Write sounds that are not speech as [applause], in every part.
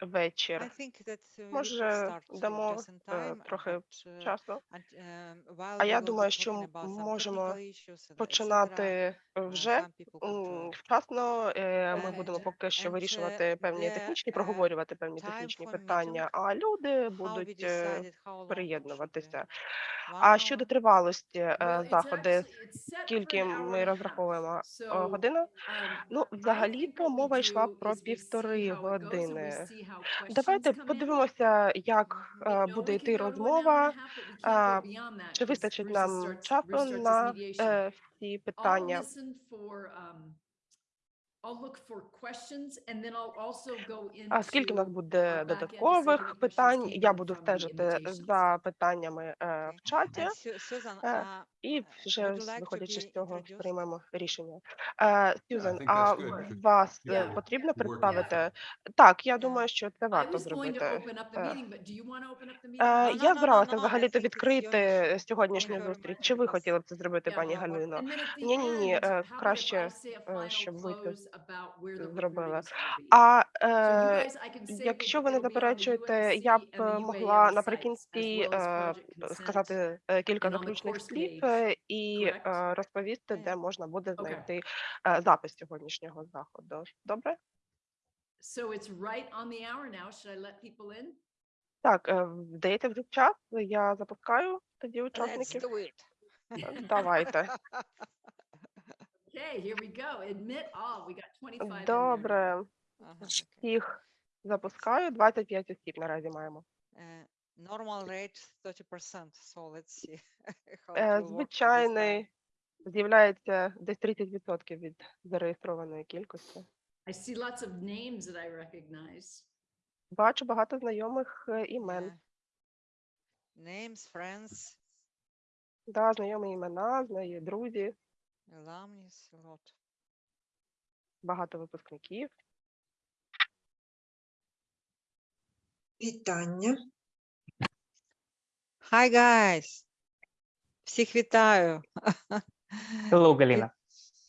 вечір. Uh, Може, uh, дамо е, трохи uh, часу. um, А я думаю, що можемо починати е, uh, вже вчасно. Е, Ми будемо поки що uh, вирішувати певні технічні, uh, проговорювати певні технічні питання, а люди будуть е, приєднуватися. А щодо тривалості е, заходи, скільки ми розраховуємо е, годину? um, Ну, what we мова йшла про півтори години. Давайте подивимося, як е, буде йти розмова, чи вистачить нам часу на е, всі питання. um, А скільки в нас буде додаткових питань? Я буду стежити за питаннями е, в чаті, Е, uh, і uh, вже виходячи з цього приймемо рішення. Е, Сюзан, а вас е, потрібно представити? Так, я думаю, що це варто зробити. е. Е, Я збиралася it's your відкрити сьогоднішню зустріч. Чи ви хотіли б це зробити, пані Галино? е, how about if краще, е, щоб ви це зробили. А е, якщо ви не заперечуєте, я б е, могла наприкінці е, сказати е, кілька заключних слів е, і е, розповісти, де можна буде знайти е, запис сьогоднішнього заходу. Добре? So it's right on the hour now. Should I let people in? Так, е, вдається вже час. Я запускаю тоді Let's do it. Е, Давайте. Okay, here we go. Admit all. We got 25. Добре. Всіх запускаю. 25 осіб наразі маємо. Normal rate 30%, so let's see how Е. Звичайний з'являється десь 30% від зареєстрованої кількості. I see lots of names that I recognize. Бачу багато знайомих е, імен. Yeah. Names, friends, Да, знайомі імена, знайомі друзі, alumni, a lot. багато випускників. Вітання. Hi, guys! Всіх вітаю! Hello, Галіна.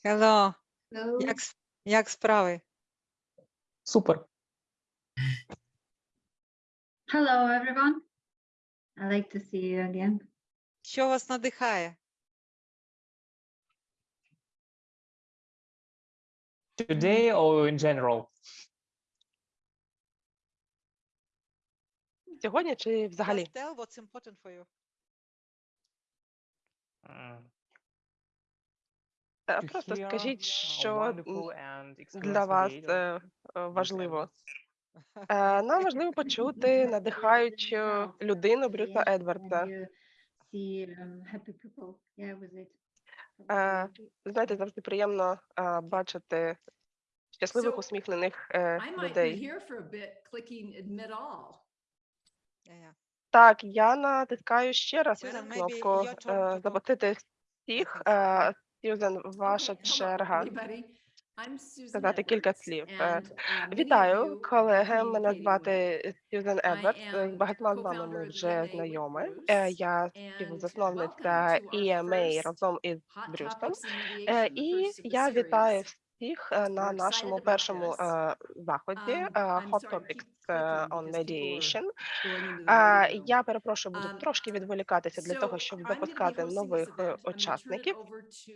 Hello! Як, с- як справи? Супер. Hello, everyone. I like to see you again. Що вас надихає? Today or in general? Сьогодні чи взагалі? Just tell what's important for you. Mm, Е, Просто скажіть, що для вас е, е, важливо. Е, Нам важливо почути надихаючу людину Брюса Yeah, Едвардса. and you see um, happy people. Yeah, with it. Е, Знаєте, завжди приємно е, бачити щасливих, усміхнених е, I might be людей. here for a bit clicking admit all. Так, я натискаю ще раз Susan, кнопку е, запустити всіх. Е, Сьюзен, ваша черга. сказати кілька слів. Е, uh, Вітаю, колеги. Мене звати Сьюзен Едвардс. З багатьма з вами ми вже знайомі. Е, Я співзасновниця EMA разом із Брюсом. Е, І я вітаю. Всіх е, на нашому першому е, заході Um, е, Hot Topics е, on Mediation. Е. Я перепрошую, буду Um, трошки відволікатися для того, щоб запускати нових е, учасників.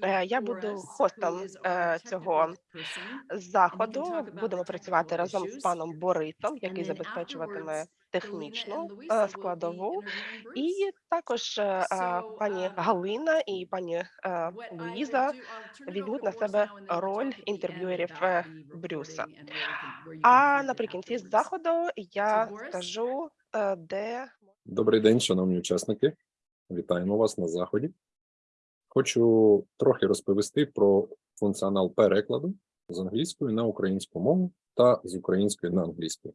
Е, Я буду хостом е, цього заходу. Будемо працювати разом з паном Борисом, який забезпечуватиме технічну е, складову. І також е, пані um, Галина і пані е, Луїза візьмуть на себе роль інтерв'юерів Брюса. А наприкінці заходу я скажу, де Добрий день, шановні учасники. Вітаємо вас на заході. Хочу трохи розповісти про функціонал перекладу з англійської на українську мову та з української на англійську.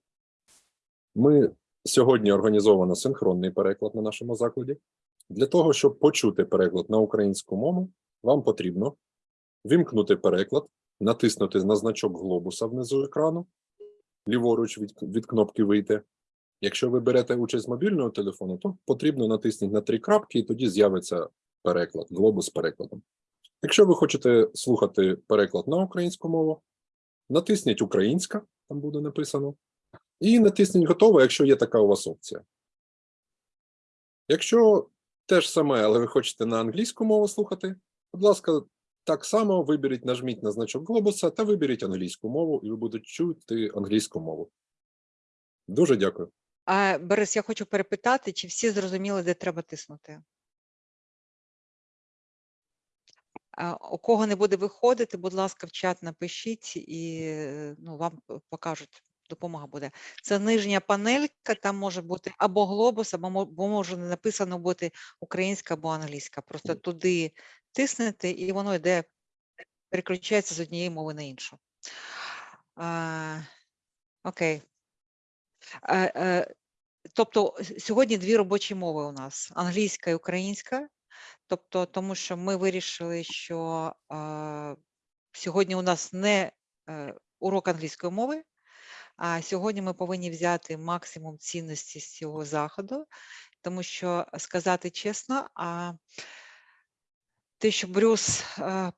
Ми сьогодні організовано синхронний переклад на нашому закладі. Для того, щоб почути переклад на українську мову, вам потрібно вімкнути переклад, натиснути на значок глобуса внизу екрану, ліворуч від, від кнопки Вийти. Якщо ви берете участь з мобільного телефону, то потрібно натиснути на три крапки, і тоді з'явиться переклад, глобус з перекладом. Якщо ви хочете слухати переклад на українську мову, натисніть Українська, там буде написано, І натисніть готово, якщо є така у вас опція. Якщо те ж саме, але ви хочете на англійську мову слухати, будь ласка, так само виберіть, нажміть на значок глобуса та виберіть англійську мову, і ви будете чути англійську мову. Дуже дякую. А, Борис, я хочу перепитати, чи всі зрозуміли, де треба тиснути? У кого не буде виходити, будь ласка, в чат напишіть і ну, вам покажуть, допомога буде. Це нижня панелька, там може бути або глобус, або може не написано бути українська або англійська. Просто туди тиснете, і воно йде, переключається з однієї мови на іншу. А, окей. Е, е, Тобто сьогодні дві робочі мови у нас: англійська і українська. Тобто, тому що ми вирішили, що е, сьогодні у нас не е, урок англійської мови, а сьогодні ми повинні взяти максимум цінності з цього заходу, тому що сказати чесно, а те, що Брюс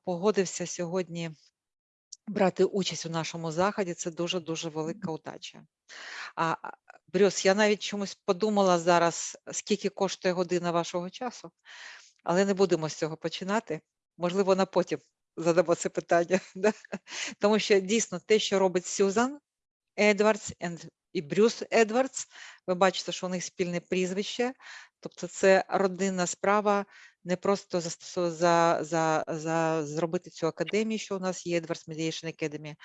погодився сьогодні брати участь у нашому заході, це дуже дуже велика удача. А а, Брюс, я навіть чомусь подумала зараз, скільки коштує година вашого часу, але не будемо з цього починати. Можливо, на потім задамо це питання. [laughs] да? Тому що дійсно те, що робить Сюзан Едвардс і Брюс Едвардс, ви бачите, що у них спільне прізвище, тобто це родинна справа, не просто застосу- за, за, за зробити цю академію, що у нас є Edwards Mediation Academy,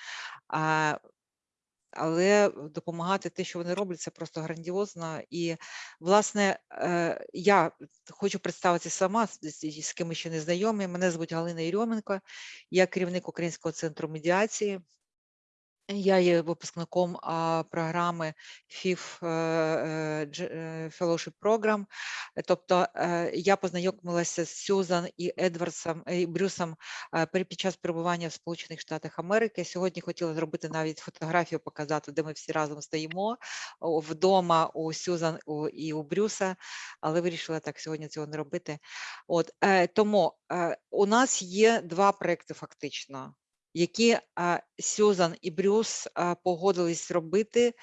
але допомагати те, що вони роблять, це просто грандіозно. І, власне, е, я хочу представитися сама, з- з ким ми ще не знайомі. Мене звуть Галина Єрьоменко, я керівник Українського центру медіації. Я є випускником програми FIF е, е, е, Fellowship Program. Тобто я познайомилася з Сюзан і Едвардсом і Брюсом під час перебування в Сполучених Штатах Америки. Сьогодні хотіла зробити навіть фотографію, показати, де ми всі разом стоїмо вдома у Сюзан і у Брюса, але вирішила так сьогодні цього не робити. От тому у нас є два проекти фактично які Сюзан і Брюс погодились робити.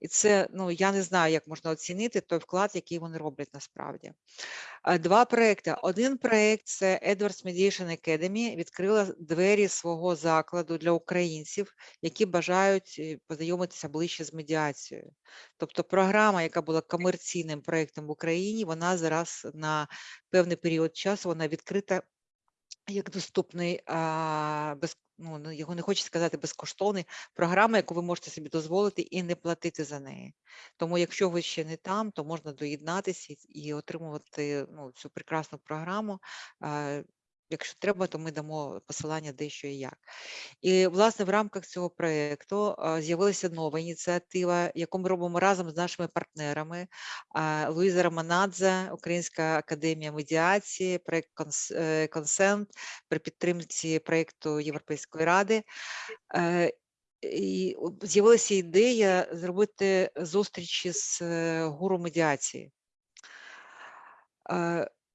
І це, ну, я не знаю, як можна оцінити той вклад, який вони роблять насправді. Два проекти. Один проект це Edwards Mediation Academy, відкрила двері свого закладу для українців, які бажають е, познайомитися ближче з медіацією. Тобто програма, яка була комерційним проектом в Україні, вона зараз на певний період часу вона відкрита як доступний, а, без, ну, його не хочу сказати безкоштовний, програма, яку ви можете собі дозволити і не платити за неї. Тому, якщо ви ще не там, то можна доєднатися і, і отримувати ну, цю прекрасну програму. А, якщо треба, то ми дамо посилання де що і як. І, власне, в рамках цього проєкту з'явилася нова ініціатива, яку ми робимо разом з нашими партнерами. Луїза Романадзе, Українська академія медіації, проєкт е, Консент при підтримці проєкту Європейської ради. Е, І з'явилася ідея зробити зустрічі з е, гуру медіації.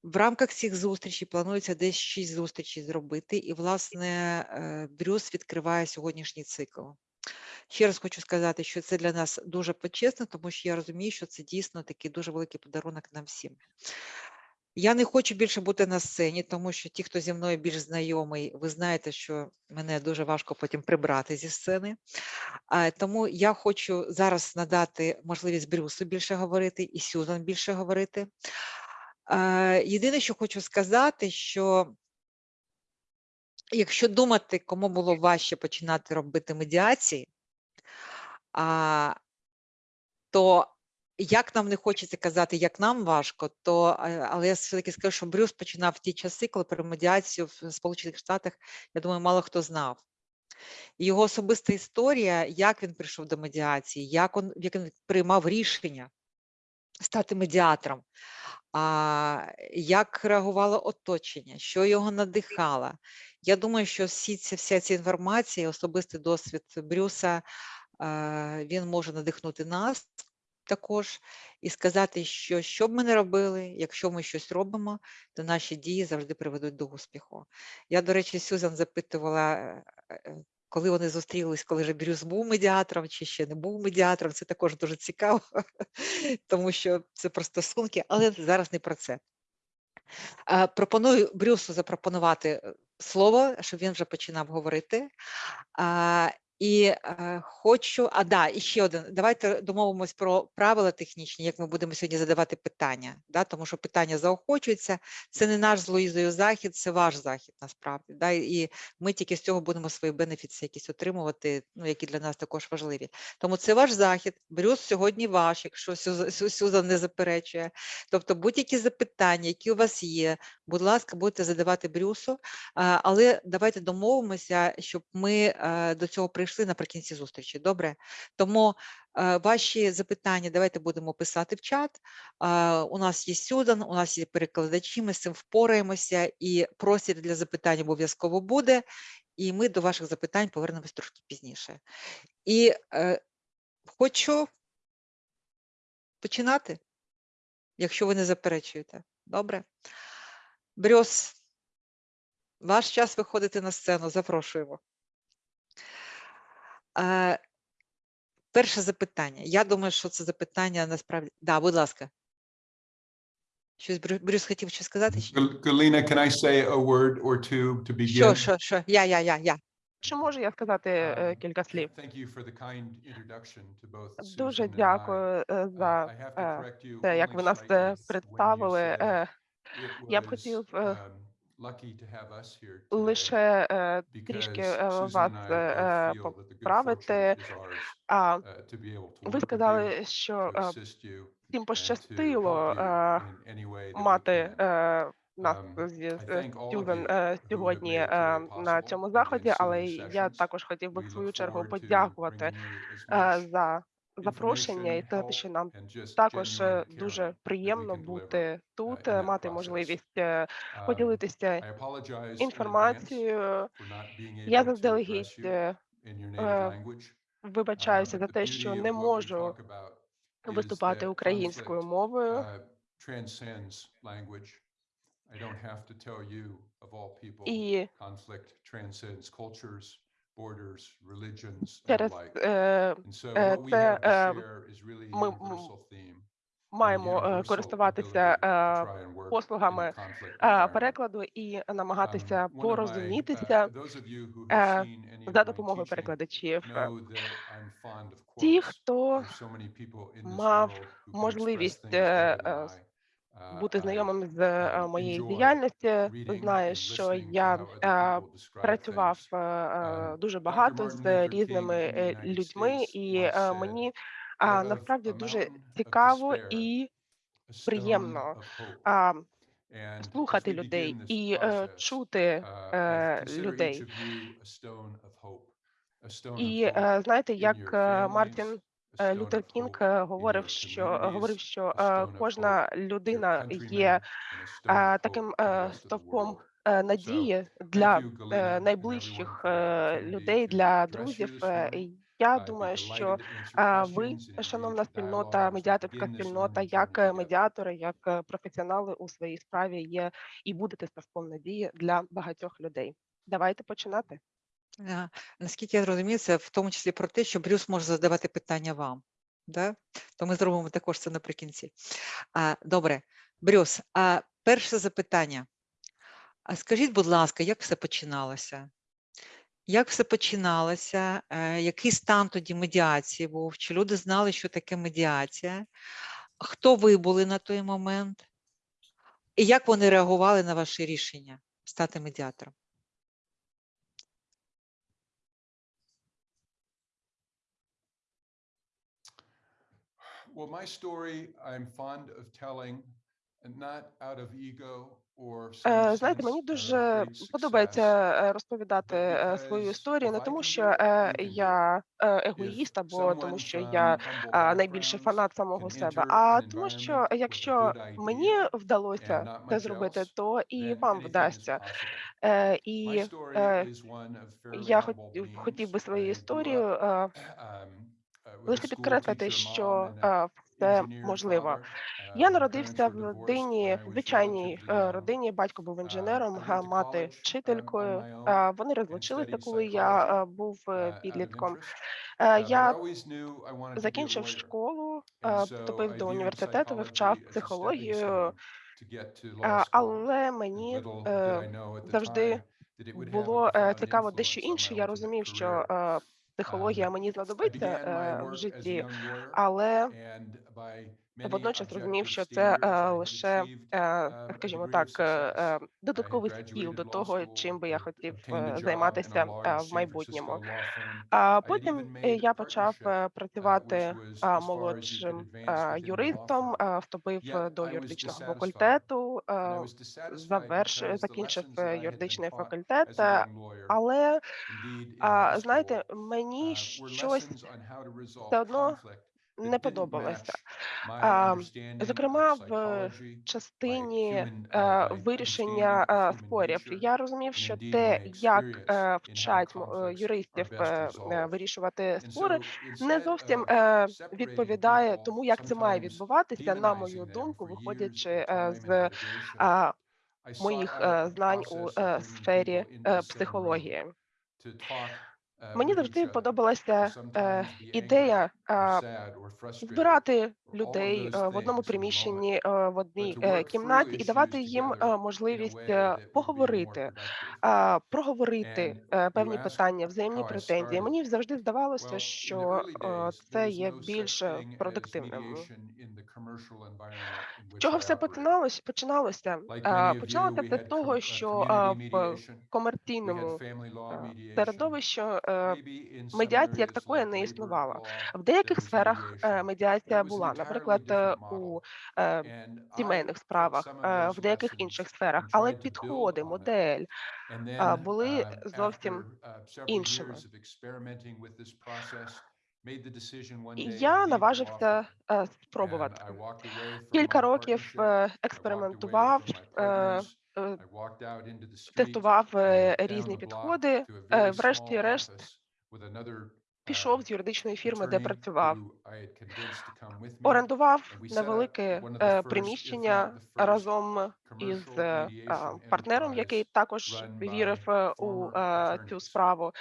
В рамках цих зустрічей планується десь шість зустрічей зробити, і, власне, е, Брюс відкриває сьогоднішній цикл. Ще раз хочу сказати, що це для нас дуже почесно, тому що я розумію, що це дійсно такий дуже великий подарунок нам всім. Я не хочу більше бути на сцені, тому що ті, хто зі мною більш знайомий, ви знаєте, що мене дуже важко потім прибрати зі сцени. Тому я хочу зараз надати можливість Брюсу більше говорити і Сюзан більше говорити. Е, Єдине, що хочу сказати, що якщо думати, кому було важче починати робити медіації, то як нам не хочеться казати, як нам важко, то е, але я все-таки скажу, що Брюс починав в ті часи, коли про медіацію в Сполучених Штатах, я думаю, мало хто знав. Його особиста історія, як він прийшов до медіації, як він, як він приймав рішення стати медіатором, а, як реагувало оточення, що його надихало. Я думаю, що всі ці, вся ця інформація, особистий досвід Брюса, він може надихнути нас також і сказати, що що б ми не робили, якщо ми щось робимо, то наші дії завжди приведуть до успіху. Я, до речі, Сюзан запитувала, е, е, коли вони зустрілись, коли вже Брюс був медіатором чи ще не був медіатором, це також дуже цікаво, [laughs] тому що це про стосунки, але зараз не про це. Пропоную Брюсу запропонувати е, слово, щоб він вже починав говорити. І е, хочу, а да, і ще один. Давайте домовимось про правила технічні, як ми будемо сьогодні задавати питання. Да? Тому що питання заохочуються. Це не наш з Луїзою захід, це ваш захід насправді. Да? І ми тільки з цього будемо свої бенефіти якісь отримувати, ну, які для нас також важливі. Тому це ваш захід. Брюс сьогодні ваш, якщо Сюза- Сю- Сюзан не заперечує. Тобто будь-які запитання, які у вас є, будь ласка, будете задавати Брюсу. Але давайте домовимося, щоб ми е, до цього прийшли наприкінці зустрічі. Добре? Тому е, ваші запитання давайте будемо писати в чат. У нас є Сюдан, у нас є перекладачі, ми з цим впораємося, і простір для запитань обов'язково буде. І ми до ваших запитань повернемось трошки пізніше. І е, хочу починати, якщо ви не заперечуєте. Добре? Брюс, ваш час виходити на сцену, запрошуємо. Е, перше запитання. Я думаю, що це запитання насправді. Да, будь ласка. Щось Брю- Брюс хотів щось сказати? ще? Can I say a word or two to begin? Що, що, що? Я, я, я, я. Чи можу я сказати е, Um, кілька слів? Thank you for the kind introduction to both Дуже дякую е, за те, як ви нас представили. Е, Я б хотів е, um, лише е, трішки е, вас е, е, поправити. uh, ви сказали, що е, всім пощастило е, мати е, нас Um, е, have сьогодні е, на цьому заході, але я також хотів би в свою чергу подякувати е, за запрошення і те, що нам також е, дуже приємно бути тут, е, мати можливість е, Um, поділитися інформацією. Я заздалегідь е, е, вибачаюся Um, за те, що не можу виступати українською мовою. uh, І borders, religions, через е, е, це, е, ми- маємо е, користуватися е, послугами е, перекладу і Um, намагатися uh, порозумітися е, за допомогою перекладачів. Е, Ті, хто мав можливість е, е. Uh, бути знайомим з е, um, моєю знає, and що я е, працював е, Um, дуже багато з різними е, людьми, і е, мені "Out а, of насправді дуже цікаво і приємно of hope." а, And as слухати людей і е, чути uh, е, людей. І е, знаєте, як е, Мартін е, Лютер Кінг е, говорив, що говорив, що е, кожна людина є е, таким е, стовпом е, надії для е, найближчих е, людей, для друзів. Е, Я думаю, що е, ви, шановна спільнота, медіаторська спільнота, як е, медіатори, як е, професіонали у своїй справі є і будете стовпом надії для багатьох людей. Давайте починати. Е, Наскільки я розумію, це в тому числі про те, що Брюс може задавати питання вам. Да? То ми зробимо також це наприкінці. А, добре, Брюс, а перше запитання. А скажіть, будь ласка, як все починалося? Як все починалося? Е, який стан тоді медіації був? Чи люди знали, що таке медіація? Хто ви були на той момент? І як вони реагували на ваше рішення стати медіатором? Well, my story I'm fond of telling, and not out of ego Е, Знаєте, мені дуже подобається е, розповідати е, свою історію, не тому, що е, я е, егоїст, або тому, що я найбільший фанат самого себе. А тому, що environment with a якщо good мені idea and вдалося not це Лише підкреслити, що це можливо. Я народився в родині, в звичайній е, родині. Батько був інженером, е, мати вчителькою. Е, вони розлучилися, коли я був підлітком. Я закінчив школу, вступив тобто до університету, вивчав психологію. але мені завжди було цікаво дещо інше. Я розумів, що психологія мені знадобиться е, в житті, але водночас розумів, що це е, лише, е, скажімо так, е, додатковий стіл до того, чим би я хотів займатися в майбутньому. А потім я почав працювати молодшим юристом, вступив до юридичного факультету, заверш закінчив юридичний факультет, але знаєте, мені щось все одно не подобалося Зокрема, в частині вирішення спорів. я розумів, що те, як е, вчать е, юристів е, вирішувати спори, не зовсім відповідає тому, як це має відбуватися, на мою думку, виходячи з моїх знань у сфері психології. Мені завжди подобалася е, ідея е, збирати людей е, в одному приміщенні е, в одній е, кімнаті і давати їм можливість поговорити, проговорити певні питання, взаємні претензії. Мені завжди здавалося, що це є більш продуктивним. Чого все починалось? Починалося починалося з того, що в комерційному середовищі медіація як такої не існувала. В деяких сферах медіація була наприклад, е, у е, сімейних справах, е, в деяких інших сферах, але підходи, модель були зовсім іншими. І я наважився спробувати. Кілька років експериментував, тестував різні підходи. Врешті-решт пішов з юридичної фірми, де працював. Орендував невелике е, приміщення разом із е, партнером, який також вірив е, у цю справу.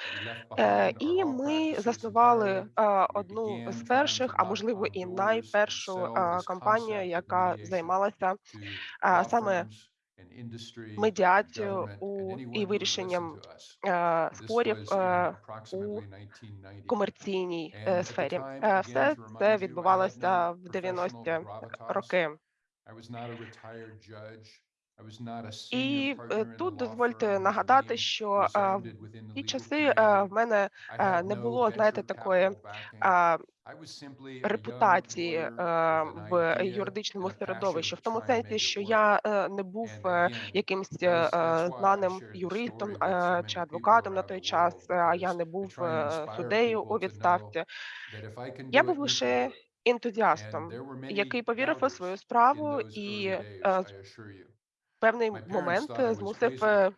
І ми заснували одну з перших, а можливо і найпершу компанію, яка займалася саме медіацію у і вирішенням е, спорів е, у комерційній е, сфері. Все це відбувалося в 90-ті роки. І тут дозвольте нагадати, що в ті часи в мене не було знаєте такої репутації е, в юридичному середовищі, в тому сенсі, що е, е, я не був якимсь знаним юристом чи адвокатом на той час, а я не був суддею у відставці. Я був лише ентузіастом, який повірив у свою справу і певний момент е, змусив е,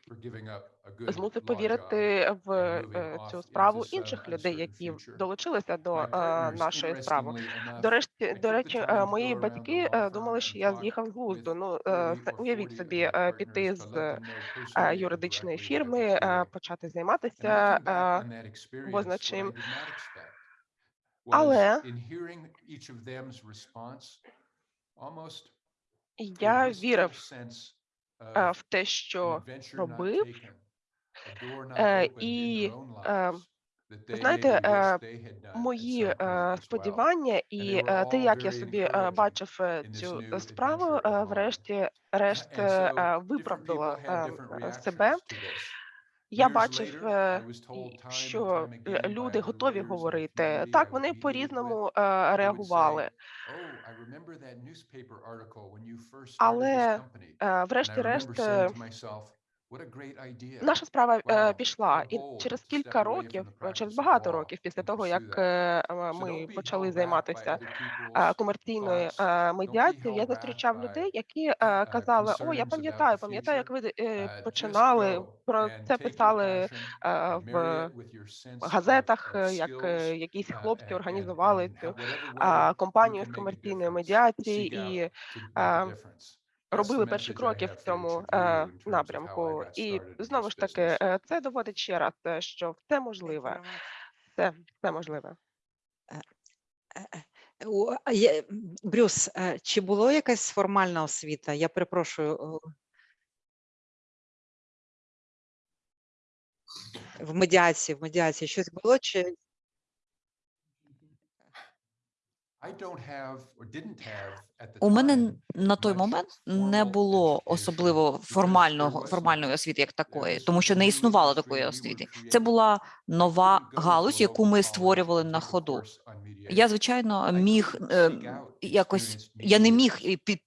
змусив повірити в е, цю справу інших людей, які долучилися до нашої справи. До речі, до речі, мої батьки думали, що я з'їхав з глузду. Ну уявіть собі, піти з юридичної фірми, почати займатися позначим. Але я вірив Е, в те, що робив, е, і е, знаєте, мої сподівання, і те, як я собі бачив цю справу, врешті-решт виправдала себе. Я бачив, е, що люди готові говорити. Так вони по різному е, реагували. Але е, врешті-решт Наша справа е, пішла, і через кілька років, е, через багато років, після того як е, е ми почали займатися е, комерційною е, медіацією, я зустрічав людей, які казали: О, я пам'ятаю, пам'ятаю, як ви починали про це писали в газетах, як якісь хлопці організували цю компанію з комерційної медіації і робили перші кроки в цьому е, напрямку, і знову ж таки, е, це доводить ще раз, е, що все можливе, Все це можливе. Е, Брюс, чи було якась формальна освіта? Я перепрошую. В медіації, в медіації щось було чи У мене на той момент не було особливо формального формальної освіти як такої, тому що не існувало такої освіти. Це була нова галузь, яку ми створювали на ходу. Я звичайно міг е, якось. Я не міг під,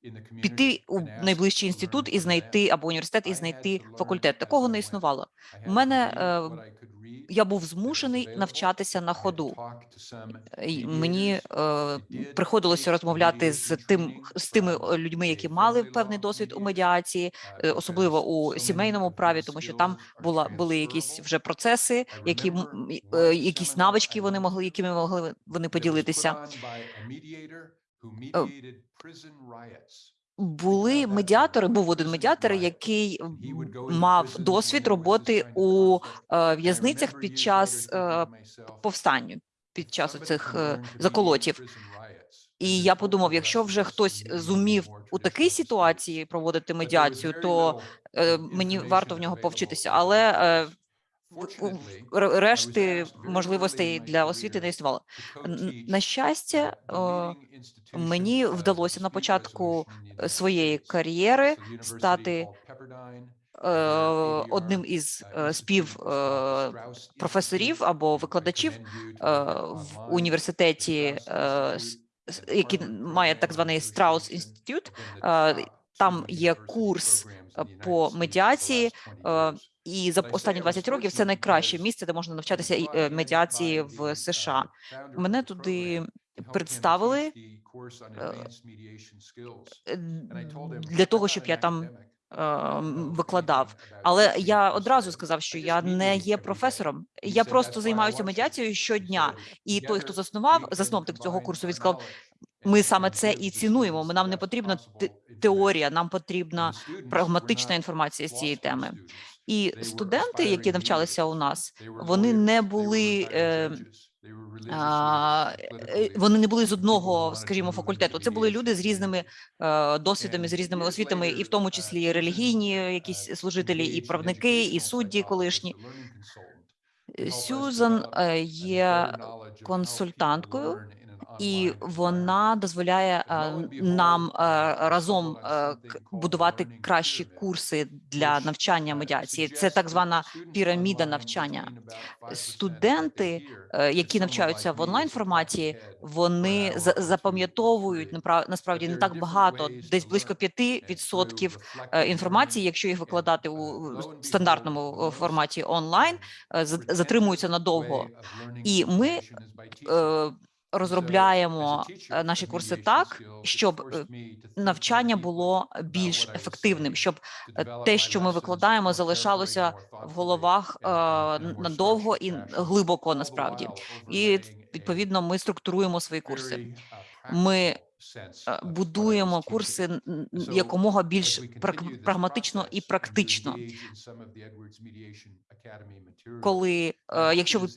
піти у найближчий інститут і знайти або університет і знайти факультет. Такого не існувало. У мене е, я був змушений навчатися на ходу. Мені е, приходилося розмовляти з тим з тими е, людьми, які мали певний досвід у медіації, е, особливо у сімейному праві, тому що там була були якісь вже процеси, які е, якісь навички вони могли, якими могли вони поділитися. Е, були медіатори. Був один медіатор, який мав досвід роботи у е, в'язницях під час е, повстання, під час цих е, заколотів. І я подумав: якщо вже хтось зумів у такій ситуації проводити медіацію, то мені варто в нього повчитися. Але решти можливостей для освіти не існувало. На щастя, е, мені вдалося на початку своєї кар'єри стати е, одним із е, співпрофесорів або викладачів в університеті, який має так званий Страус інститут. Там є курс по медіації і за останні 20 років це найкраще місце, де можна навчатися медіації в США. Мене туди представили для того, щоб я там. Викладав, але я одразу сказав, що я не є професором. Я просто займаюся медіацією щодня. І той, хто заснував засновник цього курсу, він сказав, ми саме це і цінуємо. Ми нам не потрібна теорія, нам потрібна прагматична інформація з цієї теми. І студенти, які навчалися у нас, е, е, е, вони не були вони не були з одного, скажімо, факультету. Це були люди з різними досвідами, з різними освітами, і в тому числі і релігійні якісь служителі, і правники, і судді колишні. Сюзан є консультанткою і вона дозволяє е, нам е, разом е, будувати кращі курси для навчання медіації. Це так звана піраміда навчання. Студенти, які навчаються в онлайн форматі, вони запам'ятовують насправді не так багато, десь близько 5% інформації, якщо їх викладати у стандартному форматі онлайн, затримуються надовго, і ми розробляємо е, наші курси так, щоб е, навчання було більш ефективним, щоб е, те, що ми викладаємо, залишалося в головах надовго і глибоко насправді. І відповідно ми структуруємо свої курси. Ми Е, будуємо курси якомога більш прагматично і практично. Коли, е, якщо ви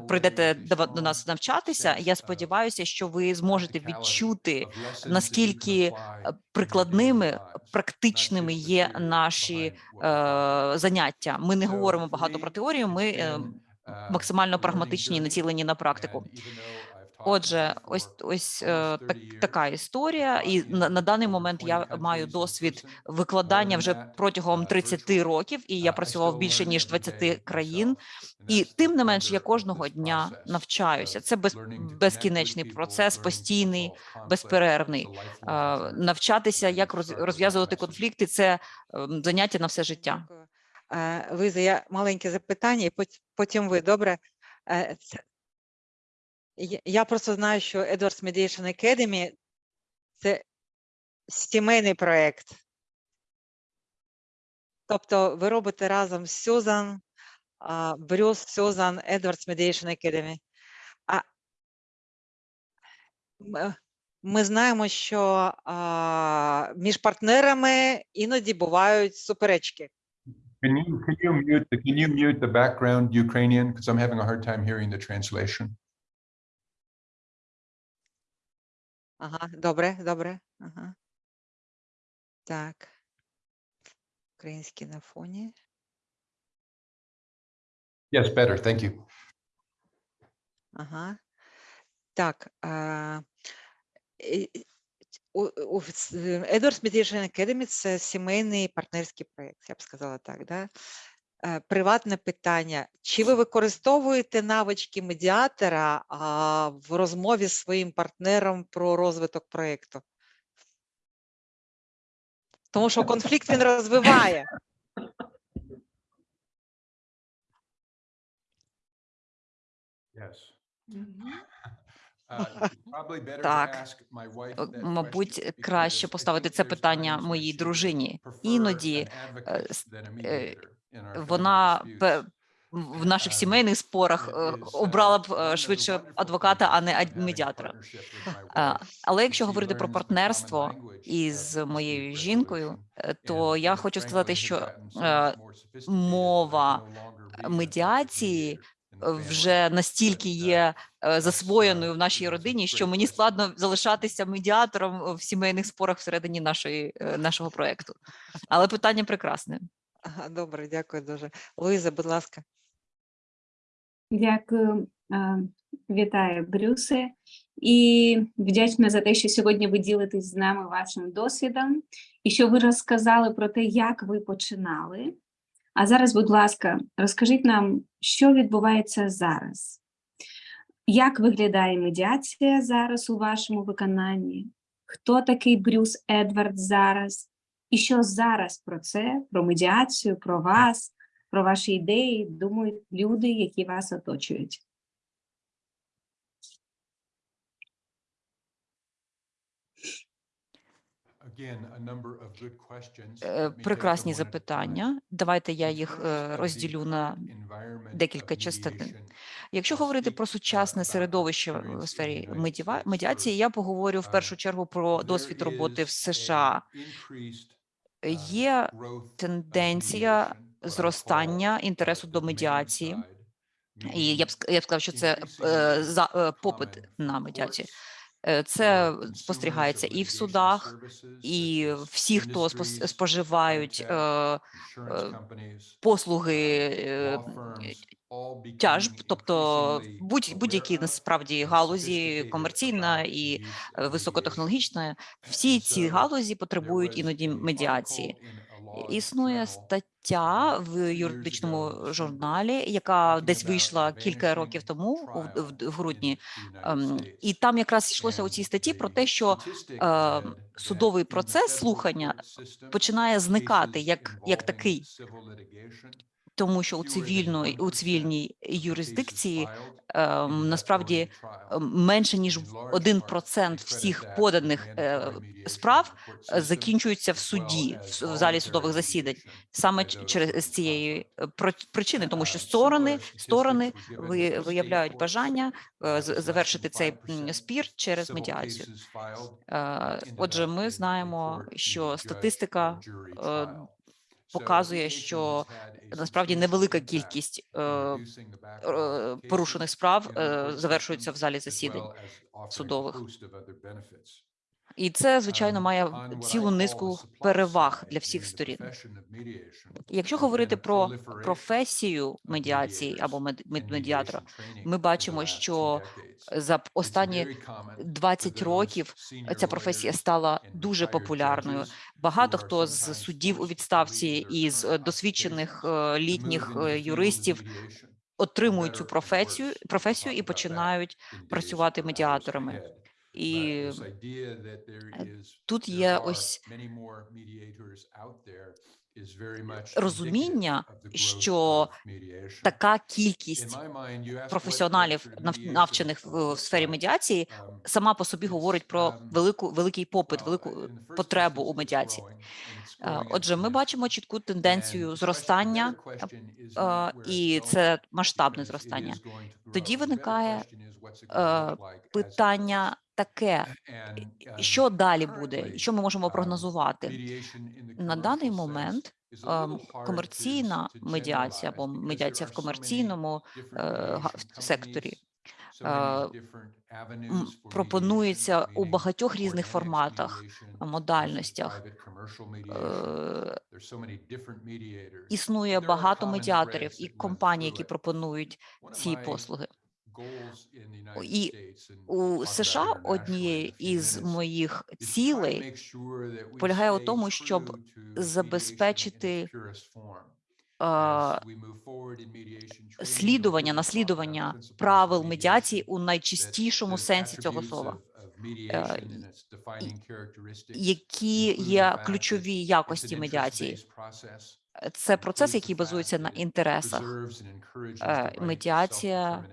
прийдете до нас навчатися, я сподіваюся, що ви зможете відчути наскільки е, прикладними практичними є наші заняття. Ми не говоримо багато про теорію. Ми максимально прагматичні і націлені на практику. Отже, ось ось е, так, така історія, і на, на даний момент я маю досвід викладання вже протягом 30 років, і я працював більше ніж 20 країн. І тим не менш я кожного дня навчаюся. Це без, безкінечний процес, постійний, безперервний. Е, навчатися, як розв'язувати конфлікти. Це ем, заняття на все життя. Е, Лиза, я маленьке запитання, і потім ви добре. Е, Я, просто знаю, що Edwards Mediation Academy – це сімейний проєкт. Тобто ви робите разом з Сюзан, Брюс, Сюзан, Edwards Mediation Academy. А ми знаємо, що між партнерами іноді бувають суперечки. Can you, can you mute, the- can you mute the background Ukrainian? Because I'm having a hard time hearing the translation. Ага, добре, добре. Ага. Так. Український на фоні. Yes, better, thank you. Ага. Так. Е, Edwards Mediation Academy – це сімейний партнерський проєкт, я б сказала так. Да? Е, Приватне питання. Чи ви використовуєте навички медіатора а, в розмові з своїм партнером про розвиток проєкту? Тому що конфлікт він розвиває. Yes. Better to Так. Е, Мабуть, краще поставити це питання моїй дружині. Іноді е, вона в наших Um, сімейних спорах е, uh, обрала б е, швидше адвоката, а не медіатора. Е, Але якщо говорити про партнерство із моєю жінкою, е, то я хочу сказати, що е, мова медіації вже настільки є е, засвоєною в нашій родині, що мені складно залишатися медіатором в сімейних спорах всередині нашої е, нашого проекту. Але питання прекрасне. Добре, дякую дуже. Луїза, будь ласка. Дякую, е, вітаю, Брюсе, і вдячна за те, що сьогодні ви ділитесь з нами вашим досвідом і що ви розказали про те, як ви починали. А зараз, будь ласка, розкажіть нам, що відбувається зараз. Як виглядає медіація зараз у вашому виконанні? Хто такий Брюс Едвард зараз? І що зараз про це, про медіацію, про вас, про ваші ідеї думають люди, які вас оточують? Again, a number of good questions. Е, Let me take them Прекрасні one at запитання. Давайте я їх е, розділю на декілька частин. Якщо говорити про uh, сучасне середовище в сфері медіації, я поговорю в першу Um, чергу про досвід роботи в США. Е, uh, Є тенденція зростання інтересу uh, до медіації. І я б я б сказав, що це е, за е, попит на медіацію. Е, Це спостерігається і в судах, і всі, хто споживають е, е, послуги uh, е, тяжб, тобто будь, будь-які насправді галузі комерційна і е, високотехнологічна, всі ці галузі потребують іноді медіації. Існує стаття uh, в юридичному журналі, яка десь вийшла кілька років тому, в, грудні. Ем. І там якраз йшлося у цій статті про те, що е, судовий процес слухання починає зникати як, як такий, тому що у цивільної у 1% цивільній юрисдикції ем, насправді ем, менше ніж In large 1% part, they всіх поданих е, справ е, закінчуються в суді, в, залі судових засідань. Саме через цієї е, причини, тому що Uh, сторони, сторони ви, виявляють бажання е, Uh, завершити цей 5% м, спір через медіацію. Е, Отже, ми знаємо, що статистика показує, що насправді невелика кількість е, е, порушених справ е, system, в залі засідань судових. І це, звичайно, Um, має цілу низку переваг для всіх сторін. Якщо говорити про професію медіації або медіатора, ми бачимо, що за останні very common for 20 those років ця професія стала дуже популярною. Багато хто з суддів у відставці і з е, досвідчених е, літніх е, юристів отримують цю or професію, worse. We'll професію talk і тут є ось е, розуміння, що така кількість професіоналів навчених в сфері медіації сама по собі говорить про велику великий попит, велику потребу у медіації. Е, отже, ми бачимо чітку тенденцію зростання е, і це масштабне зростання. Тоді виникає питання таке, що далі буде, що ми можемо прогнозувати на даний момент. Ем, комерційна медіація або медіація в комерційному е, секторі е, пропонується у багатьох різних форматах, е, модальностях. Існує багато медіаторів і компаній, які пропонують ці послуги. І у США однією із моїх цілей полягає у тому, щоб забезпечити слідування, наслідування правил медіації у найчистішому сенсі цього слова, е, які є ключові якості медіації. Е, це процес, який базується на інтересах. Е, медіація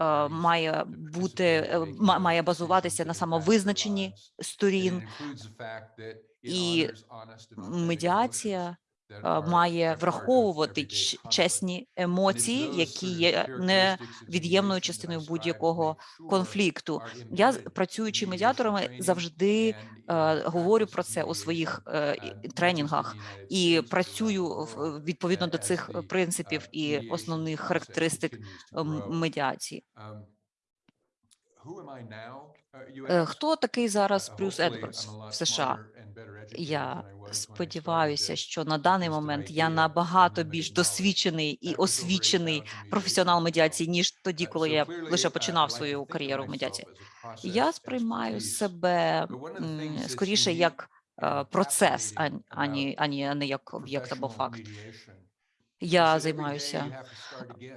Е, має бути е, має базуватися на самовизначенні сторін. І медіація має враховувати чесні емоції, які є невід'ємною частиною будь-якого конфлікту. Я працюючи медіаторами завжди е, говорю про це у своїх е, тренінгах і працюю е, відповідно до цих е, принципів і основних характеристик медіації. Е, хто такий зараз Брюс Едвардс в США? Я сподіваюся, що на даний момент я набагато більш досвідчений і освічений професіонал медіації ніж тоді, коли я лише починав свою кар'єру в медіації. Я сприймаю себе скоріше як. Е, процес ані ані, ані як об'єкт або факт я займаюся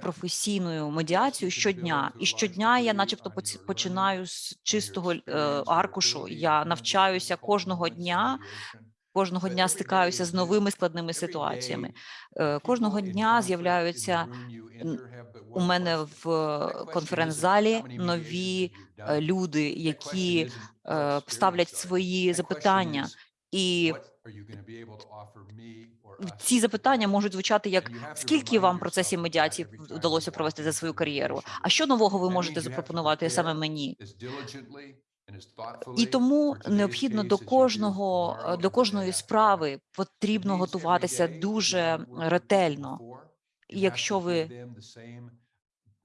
професійною медіацією щодня, і щодня я, начебто, починаю з чистого е, аркушу. Я навчаюся кожного дня. Кожного дня стикаюся з новими складними ситуаціями. Е, кожного дня з'являються у мене в е, конференц-залі нові люди, які ставлять свої запитання, і ці запитання можуть звучати як скільки вам процесів медіації вдалося провести за свою кар'єру? А що нового ви можете запропонувати саме мені? І тому необхідно до кожного до кожної справи потрібно готуватися дуже ретельно, і якщо ви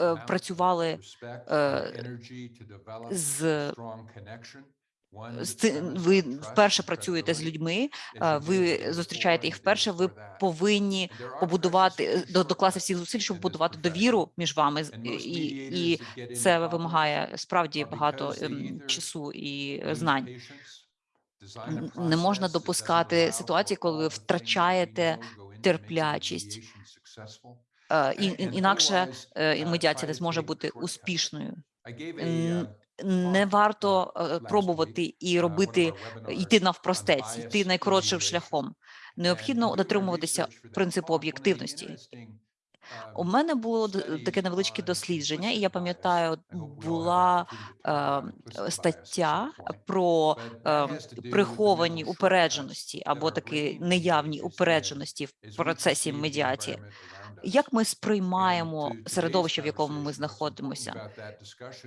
е, працювали е, з ви вперше працюєте з людьми, ви зустрічаєте їх вперше. Ви повинні побудувати докласти всіх зусиль, щоб будувати довіру між вами і, і це вимагає справді багато ем, часу і е, знань. Не можна допускати ситуації, коли ви втрачаєте терплячість. І інакше е, медіація не зможе бути успішною не варто е, е, пробувати і робити е, йти навпростець, йти найкоротшим шляхом. Необхідно дотримуватися принципу об'єктивності. У мене було таке невеличке дослідження, і я пам'ятаю, була ем, е, стаття про е, приховані упередженості або такі неявні упередженості в процесі медіації як ми сприймаємо середовище, в якому ми знаходимося.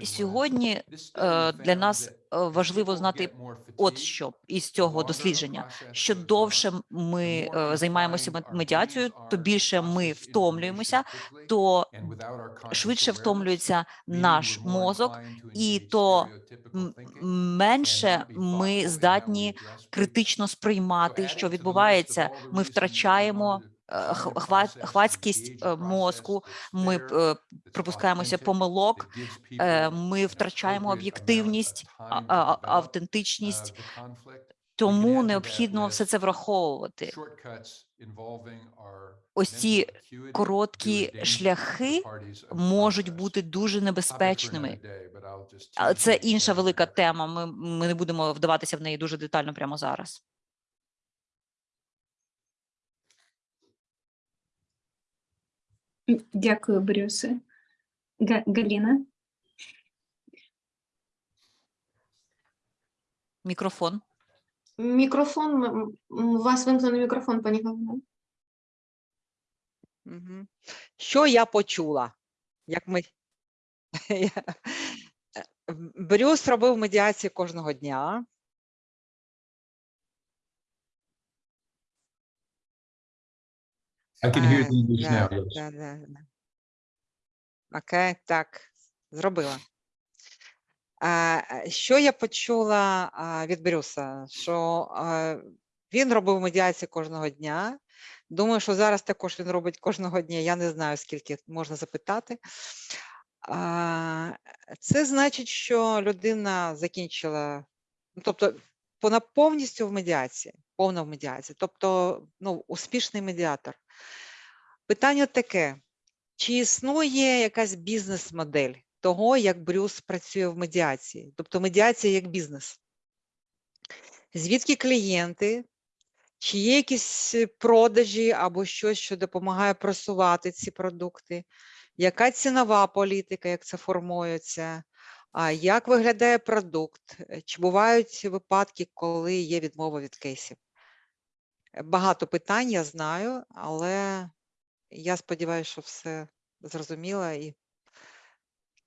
Сьогодні е, для нас е, важливо знати, от що із цього дослідження: що довше ми е, займаємося медіацією, то більше ми втомлюємося, то швидше втомлюється наш мозок, і то менше ми здатні критично сприймати, що відбувається. Ми втрачаємо Е, хвацькість е, мозку, ми е, пропускаємося помилок, ми втрачаємо об'єктивність, автентичність. Тому необхідно все це враховувати. Ось ці короткі шляхи можуть бути дуже небезпечними. це інша велика тема. Ми, ми не будемо вдаватися в неї дуже детально прямо зараз. Дякую, Брюсе. Га- Галіна? Мікрофон. Мікрофон, у вас вимкнений мікрофон, пані Галина. Що я почула? Як ми... [laughs] Е, Брюс робив медіації кожного дня. I can hear the English now, да, да, да. Окей, так, зробила. А, що я почула від Брюса? Що він робив медіації кожного дня. Думаю, що зараз також він робить кожного дня. Я не знаю, скільки можна запитати. Це значить, що людина закінчила, ну, тобто вона повністю в медіації, повна в медіації, тобто ну, успішний медіатор. Питання таке: чи існує якась бізнес-модель того, як Брюс працює в медіації? Тобто медіація як бізнес? Звідки клієнти? Чи є якісь продажі або щось, що допомагає просувати ці продукти? Яка цінова політика, як це формується? А як виглядає продукт? Чи бувають випадки, коли є відмова від кейсів? Багато питань я знаю, але я сподіваюся, що все зрозуміло і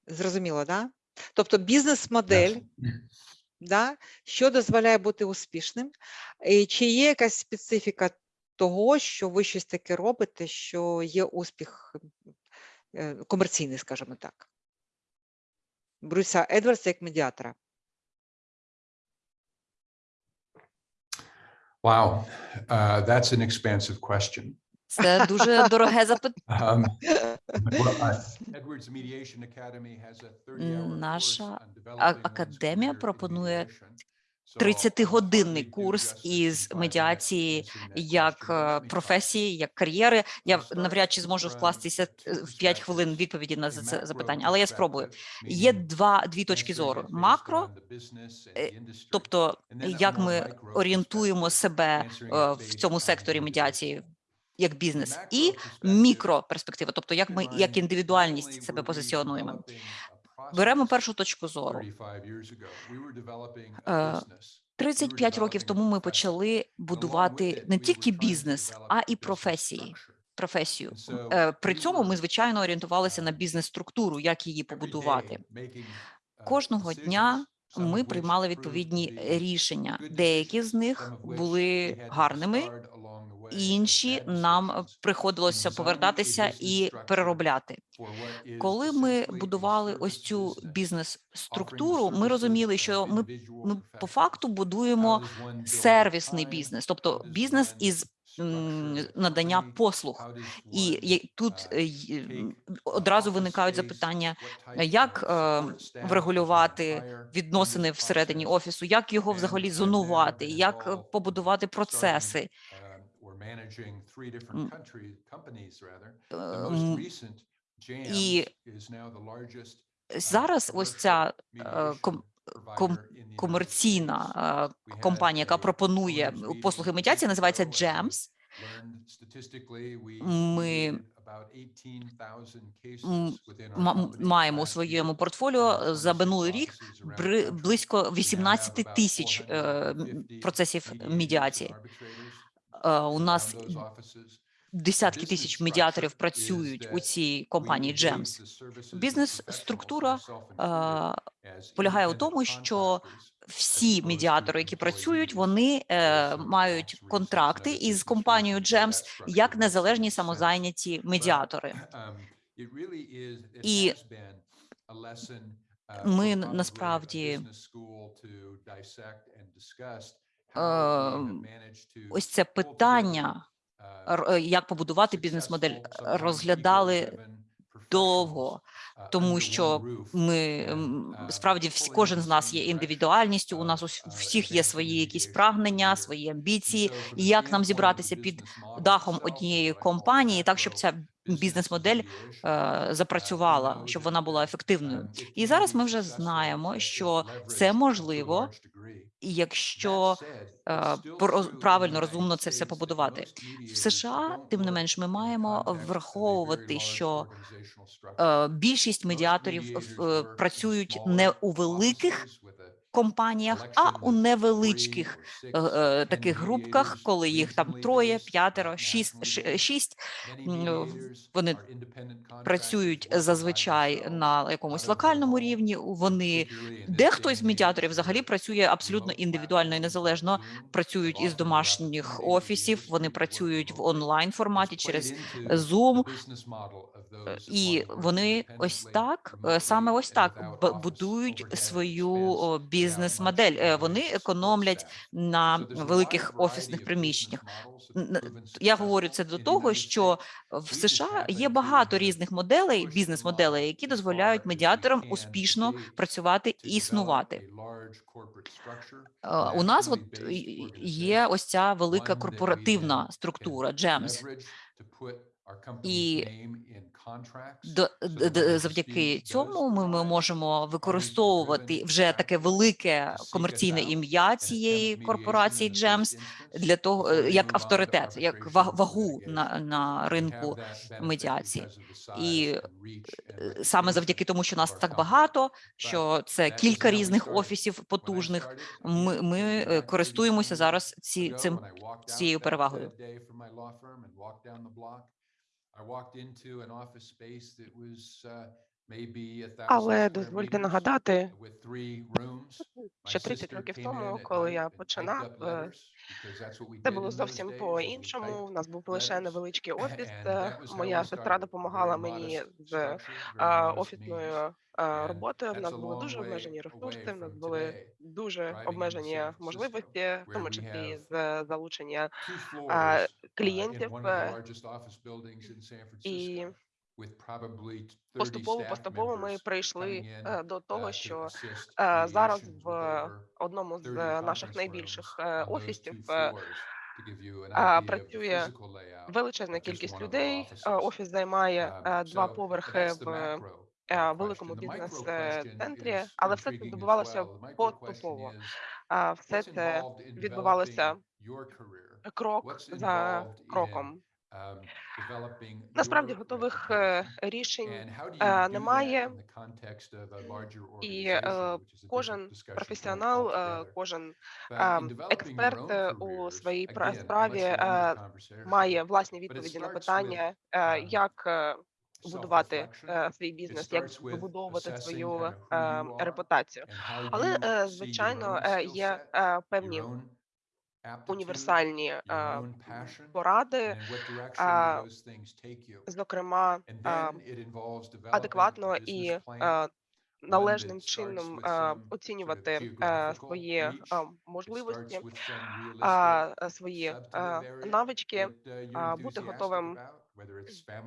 зрозуміло, да? Тобто бізнес-модель, да? що дозволяє бути успішним, і чи є якась специфіка того, що ви щось таке робите, що є успіх е, комерційний, скажімо так. Брюса Едвардса як медіатора. Wow, uh, that's an expansive question. Це дуже дороге запитання. Um, well, I- Edwards Mediation Academy has a 30-hour Наша академія пропонує 30-годинний hardly do курс із медіації як е, професії, як кар'єри. Я навряд чи зможу вкластися е, в 5 хвилин відповіді на це запитання, але я спробую. Є два дві точки зору: макро, е, тобто як ми орієнтуємо себе е, в цьому секторі медіації як бізнес, і мікроперспектива, тобто як ми як індивідуальність себе позиціонуємо. Беремо першу точку зору. 35 years ago, we were developing a Е, business. We were 35 років тому ми почали будувати не тільки бізнес, а і професії. Професію. Е, При цьому ми звичайно орієнтувалися на uh, бізнес-структуру, як її побудувати. uh, Кожного дня ми приймали відповідні рішення. Деякі з них були гарними, інші нам приходилося повертатися і переробляти. Коли ми будували ось цю бізнес-структуру, ми розуміли, що ми, ми по факту будуємо сервісний бізнес, тобто бізнес із надання послуг. І тут uh, е, uh, одразу виникають запитання, як е, врегулювати відносини всередині офісу, як його взагалі зонувати, як е, побудувати процеси. І uh, зараз ось ця е, ком- комерційна е, компанія, яка пропонує послуги медіації, називається GEMS. Ми mediated about 18,000 cases м, within our ма- company маємо у своєму портфоліо Uh, е, за 26 минулий рік близько We now have 18 about тисяч е, м, 450 процесів медіації. Е, У нас десятки тисяч медіаторів працюють у цій компанії GEMS. Бізнес-структура е, полягає у тому, що всі медіатори, які працюють, вони е, мають контракти із компанією GEMS як незалежні самозайняті медіатори. Um, І uh, ми насправді, Е, ось це питання, р- е, як побудувати бізнес-модель, розглядали довго, тому що ми справді всі, кожен з нас є індивідуальністю. У нас у у всіх є свої якісь прагнення, свої амбіції. І як нам зібратися під дахом однієї компанії, так щоб ця бізнес-модель е, запрацювала, щоб вона була ефективною. І зараз ми вже знаємо, що це можливо, і якщо е, правильно розумно це все побудувати. В США, тим не менш, ми маємо враховувати, що е, більшість медіаторів е, працюють не у великих компаніях, а у невеличких е, е, таких групках, коли їх там троє, п'ятеро, шість, шість. м, Вони працюють зазвичай на якомусь локальному рівні. Вони дехто з медіаторів взагалі працює абсолютно індивідуально і незалежно. Працюють із домашніх офісів, вони працюють в онлайн форматі через Zoom, Е, і вони ось так, е, саме ось так будують свою о, бізнес-модель. Е, Вони економлять на великих офісних приміщеннях. Я говорю це до того, що в США є багато різних моделей, бізнес-моделей, які дозволяють медіаторам успішно працювати і існувати. Е, У нас от є ось ця велика корпоративна структура GEMS. І завдяки цьому ми, ми можемо використовувати вже таке велике комерційне ім'я цієї корпорації GEMS для того, е, як авторитет, як ва- вагу на, на ринку медіації. І е, саме завдяки тому, що нас так багато, що це кілька різних офісів потужних, ми, ми е, користуємося зараз ці, цим, цією перевагою. I walked into an office space that was uh, Але дозвольте нагадати, що 30 років тому, коли я починав, е, це було зовсім по-іншому. У нас був лише невеличкий [laughs] офіс. е, Моя сестра допомагала мені з офісною роботою. В нас були дуже обмежені ресурси, в нас були дуже обмежені можливості, в тому числі з залучення а, клієнтів. е, І поступово поступово ми прийшли е, до того, що е, зараз в одному з е, наших найбільших офісів працює величезна кількість людей. Офіс займає е, два поверхи в великому бізнес-центрі, але все це відбувалося поступово. Все це відбувалося крок за кроком. Насправді готових е, рішень е, немає. І е, кожен професіонал, кожен експерт у своїй пра- справі має власні відповіді на питання, е, як будувати свій бізнес, як вибудовувати свою репутацію. Але звичайно є певні універсальні поради, зокрема адекватно і належним чином е, оцінювати свої можливості, а, свої навички, а, бути готовим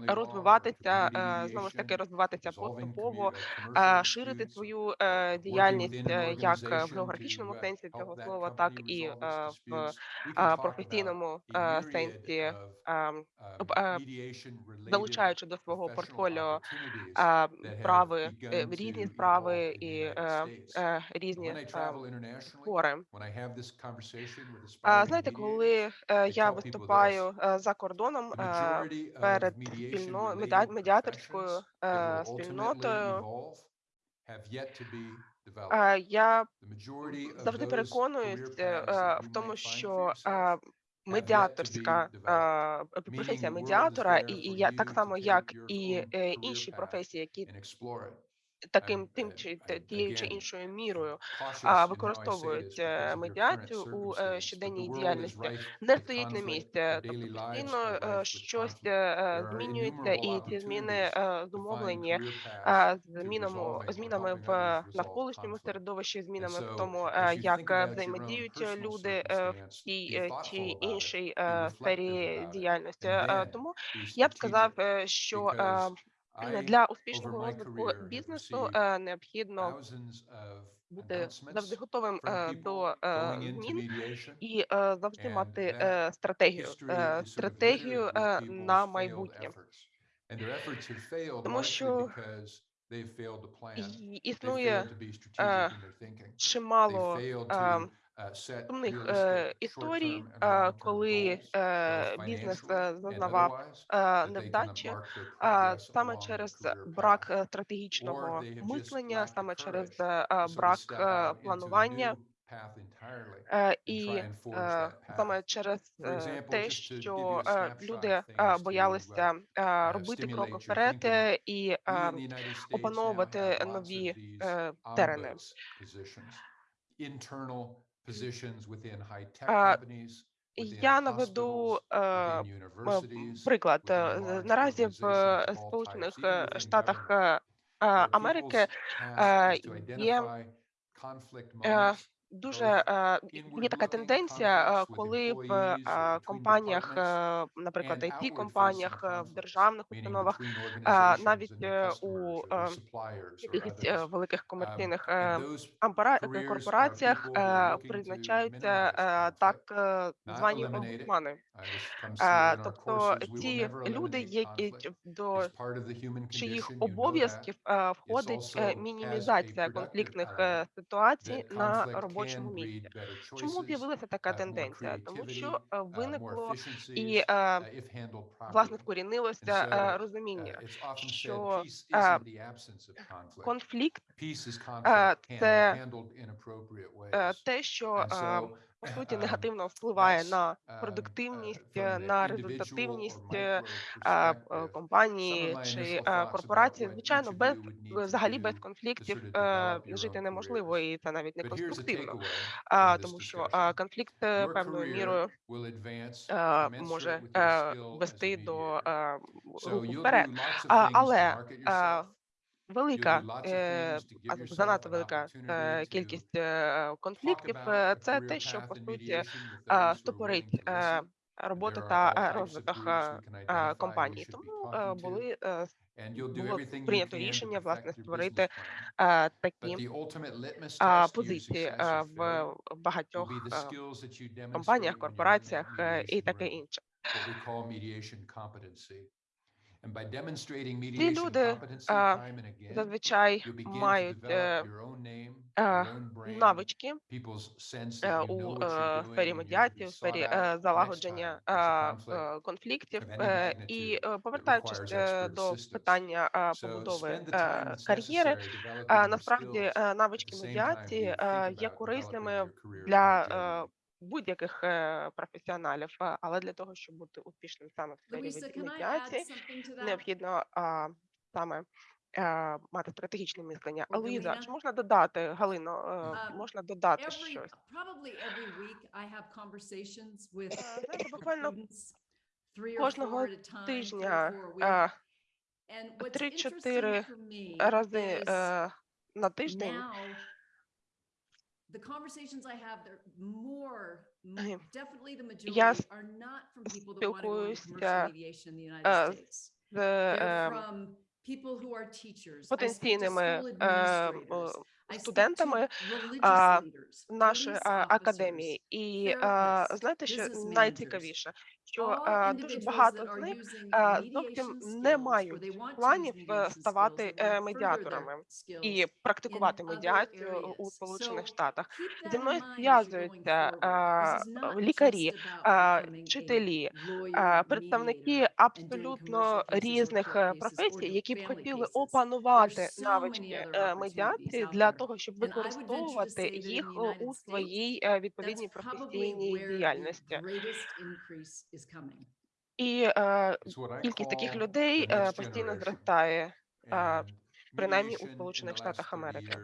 розвиватися, е, знову ж таки розвиватися поступово, е, ширити свою е, діяльність як в географічному сенсі цього слова, так і в професійному сенсі, е, залучаючи до свого портфоліо справи, різні справи і різні спори. Знаєте, коли я виступаю за кордоном перед спільно медіа- медіаторською е, спільнотою, е, я завжди переконуюсь е, в тому, що медіаторська професія медіатора, і, я так само, як і інші професії, які таким тим чи те- тією чи іншою мірою використовують е, медіацію у е, щоденній діяльності, не стоїть на місці, тобто постійно е, щось е, е, змінюється, і ці зміни е, зумовлені е, змінами, змінами в навколишньому середовищі, змінами в тому, е, як е, взаємодіють е, люди е, в тій е, чи іншій е, сфері діяльності. Е, Тому я б сказав, е, що Э, для успішного розвитку бізнесу необхідно бути завжди готовим э, до э, змін і завжди мати е, стратегію е, стратегію е, на майбутнє. Тому що існує чимало сумних історій, э, коли э, бізнес э, зазнавав невдачі е, саме через е, брак стратегічного е, мислення, саме через брак планування. І саме через те, що люди боялися робити крок вперед і опановувати нові терени. Я наведу э, приклад э, наразі в э, Сполучених Штатах Америки є дуже є така тенденція, коли в компаніях, е, наприклад, it компаніях в державних установах, навіть е, у е, якихось великих комерційних корпораціях призначаються так звані омбудсмани. тобто ці люди є до чиїх обов'язків входить мінімізація конфліктних ситуацій на роботі робочому місці. Чому з'явилася така тенденція? Тому що виникло і власне вкорінилося розуміння, що конфлікт це те, що по суті негативно впливає на продуктивність, на результативність е, компанії чи е, корпорації. Звичайно, без взагалі без конфліктів е, жити неможливо, і це навіть не конструктивно, тому що конфлікт певною мірою може вести до руху вперед. Але велика е, занадто велика е, кількість е, конфліктів. Це те, що по суті стопорить робота та розвиток компанії. Тому були було прийнято рішення власне створити а, такі а, позиції а, в багатьох а, компаніях, корпораціях і таке інше. Ці люди зазвичай мають е, е, навички е, у сфері медіації, у сфері залагодження конфліктів і повертаючись до питання побудови кар'єри, насправді навички медіації є корисними для будь-яких е, професіоналів, е, але для того, щоб бути успішним саме в сфері медіації, необхідно а, саме а, мати стратегічне мислення. А Луїза, чи можна додати Галино? Uh, можна додати every, щось? Probably every week I have conversations with Знаєте, буквально кожного тижня три-чотири рази на тиждень. Now, The conversations I have there more definitely the majority are not from people that want to go to marsh mediation in the United States, from people who are teachers потенційними студентами нашої академії, і знаєте, що найцікавіше, що е, дуже багато з них е, зовсім не мають планів е, ставати медіаторами і практикувати медіацію у Сполучених Штатах. Зі мною зв'язуються лікарі, вчителі, представники абсолютно різних професій, які б хотіли опанувати навички медіації для того, щоб використовувати їх у своїй відповідній професійній діяльності. І е, кількість таких людей е, постійно зростає, е, принаймні у Сполучених Штатах Америки.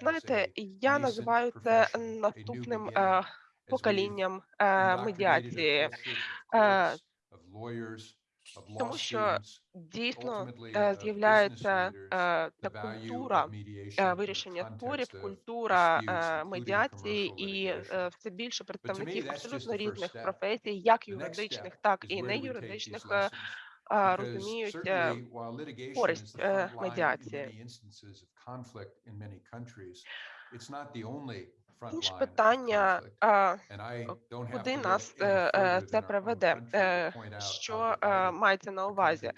Знаєте, я називаю це наступним поколінням медіації. Е, тому що дійсно е, з'являється е, та культура е, вирішення спорів, культура медіації і все більше представників абсолютно різних професій, як юридичних, так і не юридичних. Розуміють користь медіації. Інше питання, е, куди нас е, е, це приведе, що мається на увазі?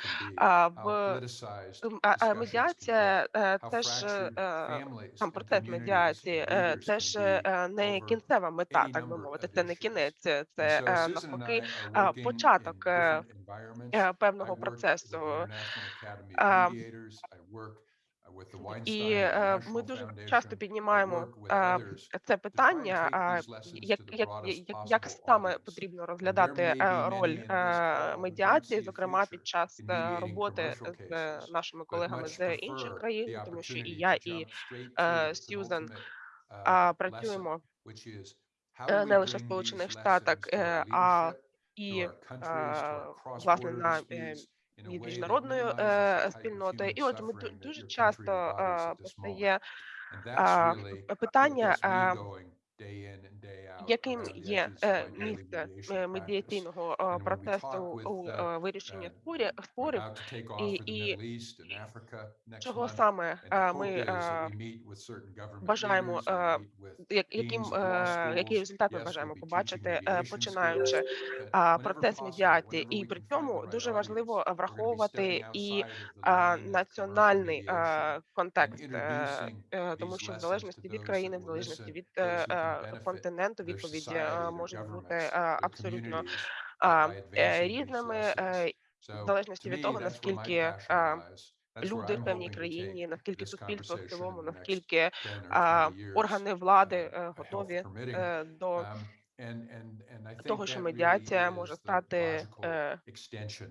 В медіація теж там процес медіації, теж не кінцева мета, так би мовити. Це не кінець, це навпаки початок певного процесу. І ми э, дуже часто піднімаємо це питання, як як, як саме потрібно розглядати роль медіації, зокрема під час роботи з нашими колегами з інших країн, тому що і я, і Сьюзен працюємо не лише в сполучених штатах, э, а і власне на э, і міжнародною спільнотою. І от ми дуже часто постає питання яким є е, місце е, медіаційного процесу у е, вирішенні спорів. спорів і чого саме ми бажаємо яким які результати ми бажаємо побачити, починаючи процес медіації, і при цьому дуже важливо враховувати і національний контекст, тому що в залежності від країни, в залежності від континенту відповіді можуть бути абсолютно е, різними е, в залежності від того наскільки. Люди в певній країні, наскільки суспільство в цілому, наскільки органи влади е, готові до того, що медіація може стати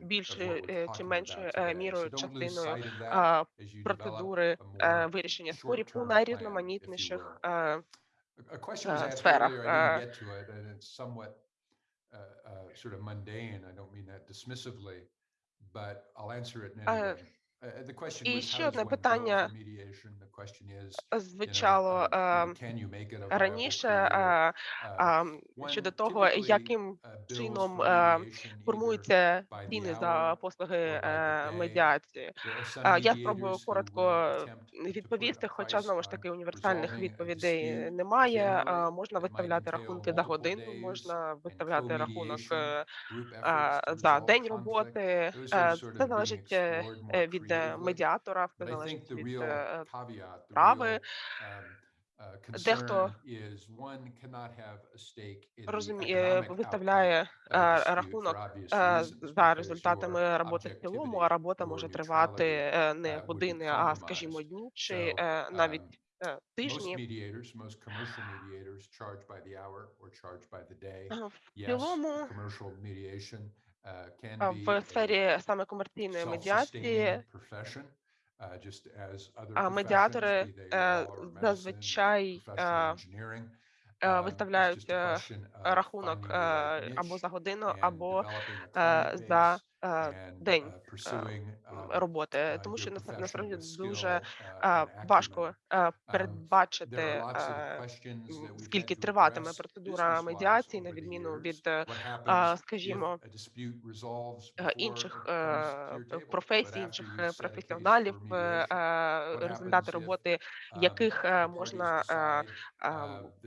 більшою чи меншою мірою частиною процедури вирішення спорів у найрізноманітніших A question was Uh, asked earlier, I didn't uh. get to it, and it's somewhat uh, uh, sort of mundane. I don't mean that dismissively, but I'll answer it now. Uh. І ще одне питання звучало раніше щодо того, яким чином формуються ціни за послуги е, медіації. Я спробую коротко відповісти, хоча знову ж таки універсальних відповідей немає. Можна виставляти рахунки за годину, можна виставляти рахунок е, за день роботи. Е, це залежить від медіатора, в залежить від прави. Дехто розуміє, виставляє е, рахунок е, за результатами роботи в цілому, а робота може тривати е, не години, а скажімо, дні чи навіть тижні. В цілому в сфері саме комерційної медіації. А медіатори зазвичай виставляють рахунок або э, за годину, або э, за день роботи, тому що насправді дуже важко передбачити скільки триватиме процедура медіації, на відміну від скажімо, інших професій, інших е, професіоналів, е, результати роботи, яких е, можна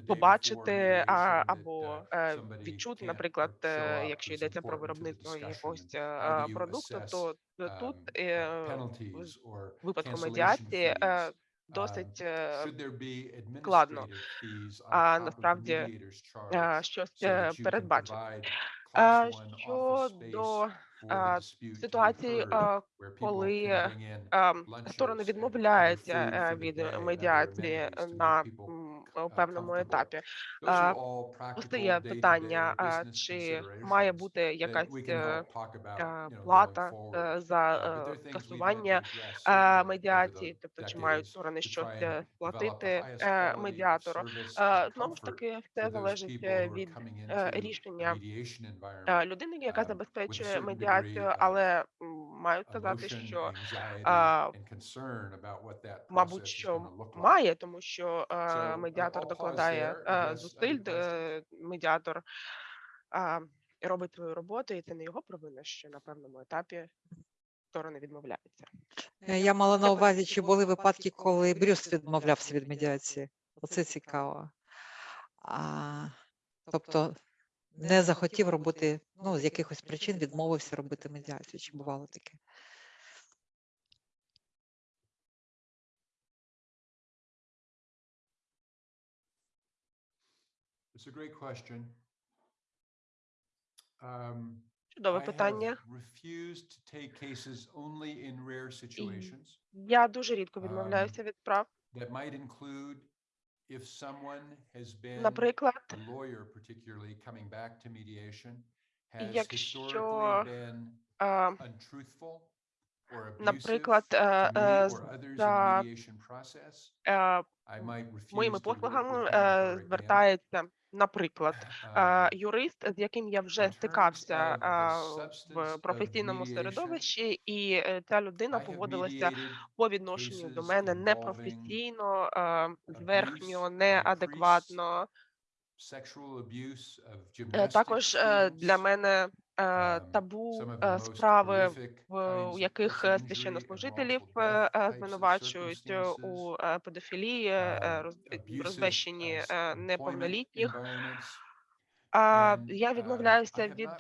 побачити або відчути, наприклад, якщо йдеться про виробництво якогось продукту, то э, тут э, в випадку э, медіації досить складно. А насправді щось передбачити. Щодо ситуації, коли сторони відмовляються е, від медіації на певному етапі. Постає питання: чи має бути якась е, е, плата за скасування медіації, тобто чи мають сторони щось платити медіатору? Знову ж таки, все залежить від рішення людини, яка забезпечує медіацію, але мабуть, process is що look like. має, тому що медіатор докладає зусиль, медіатор. А, робить свою роботу, і це не його провина, що на певному етапі сторони відмовляються. Е, Я мала на увазі, чи були випадки, коли Брюс відмовлявся від медіації. Оце цікаво. А, тобто не захотів робити, ну, з якихось причин відмовився робити медіацію. Чи бувало таке? It's a great question. Um, Чудове питання. Я дуже рідко відмовляюся від справ. that might include if someone has been, Наприклад, a lawyer particularly, coming back to mediation, has якщо, historically been е, untruthful or abusive наприклад, е, to me е, or others in the за mediation process, е, I might refuse моїми to work послугами with him or е, her again. звертається, наприклад, юрист, з яким я вже стикався в професійному середовищі, і е, ця людина поводилася по відношенню до мене непрофесійно, зверхньо, неадекватно. Е, Також е, для мене табу е, справи, в яких е, священнослужителів е, е, звинувачують е, у е, педофілії, е, um, роз- abusive, розбещенні uh, е, employment неповнолітніх. я uh, відмовляюся від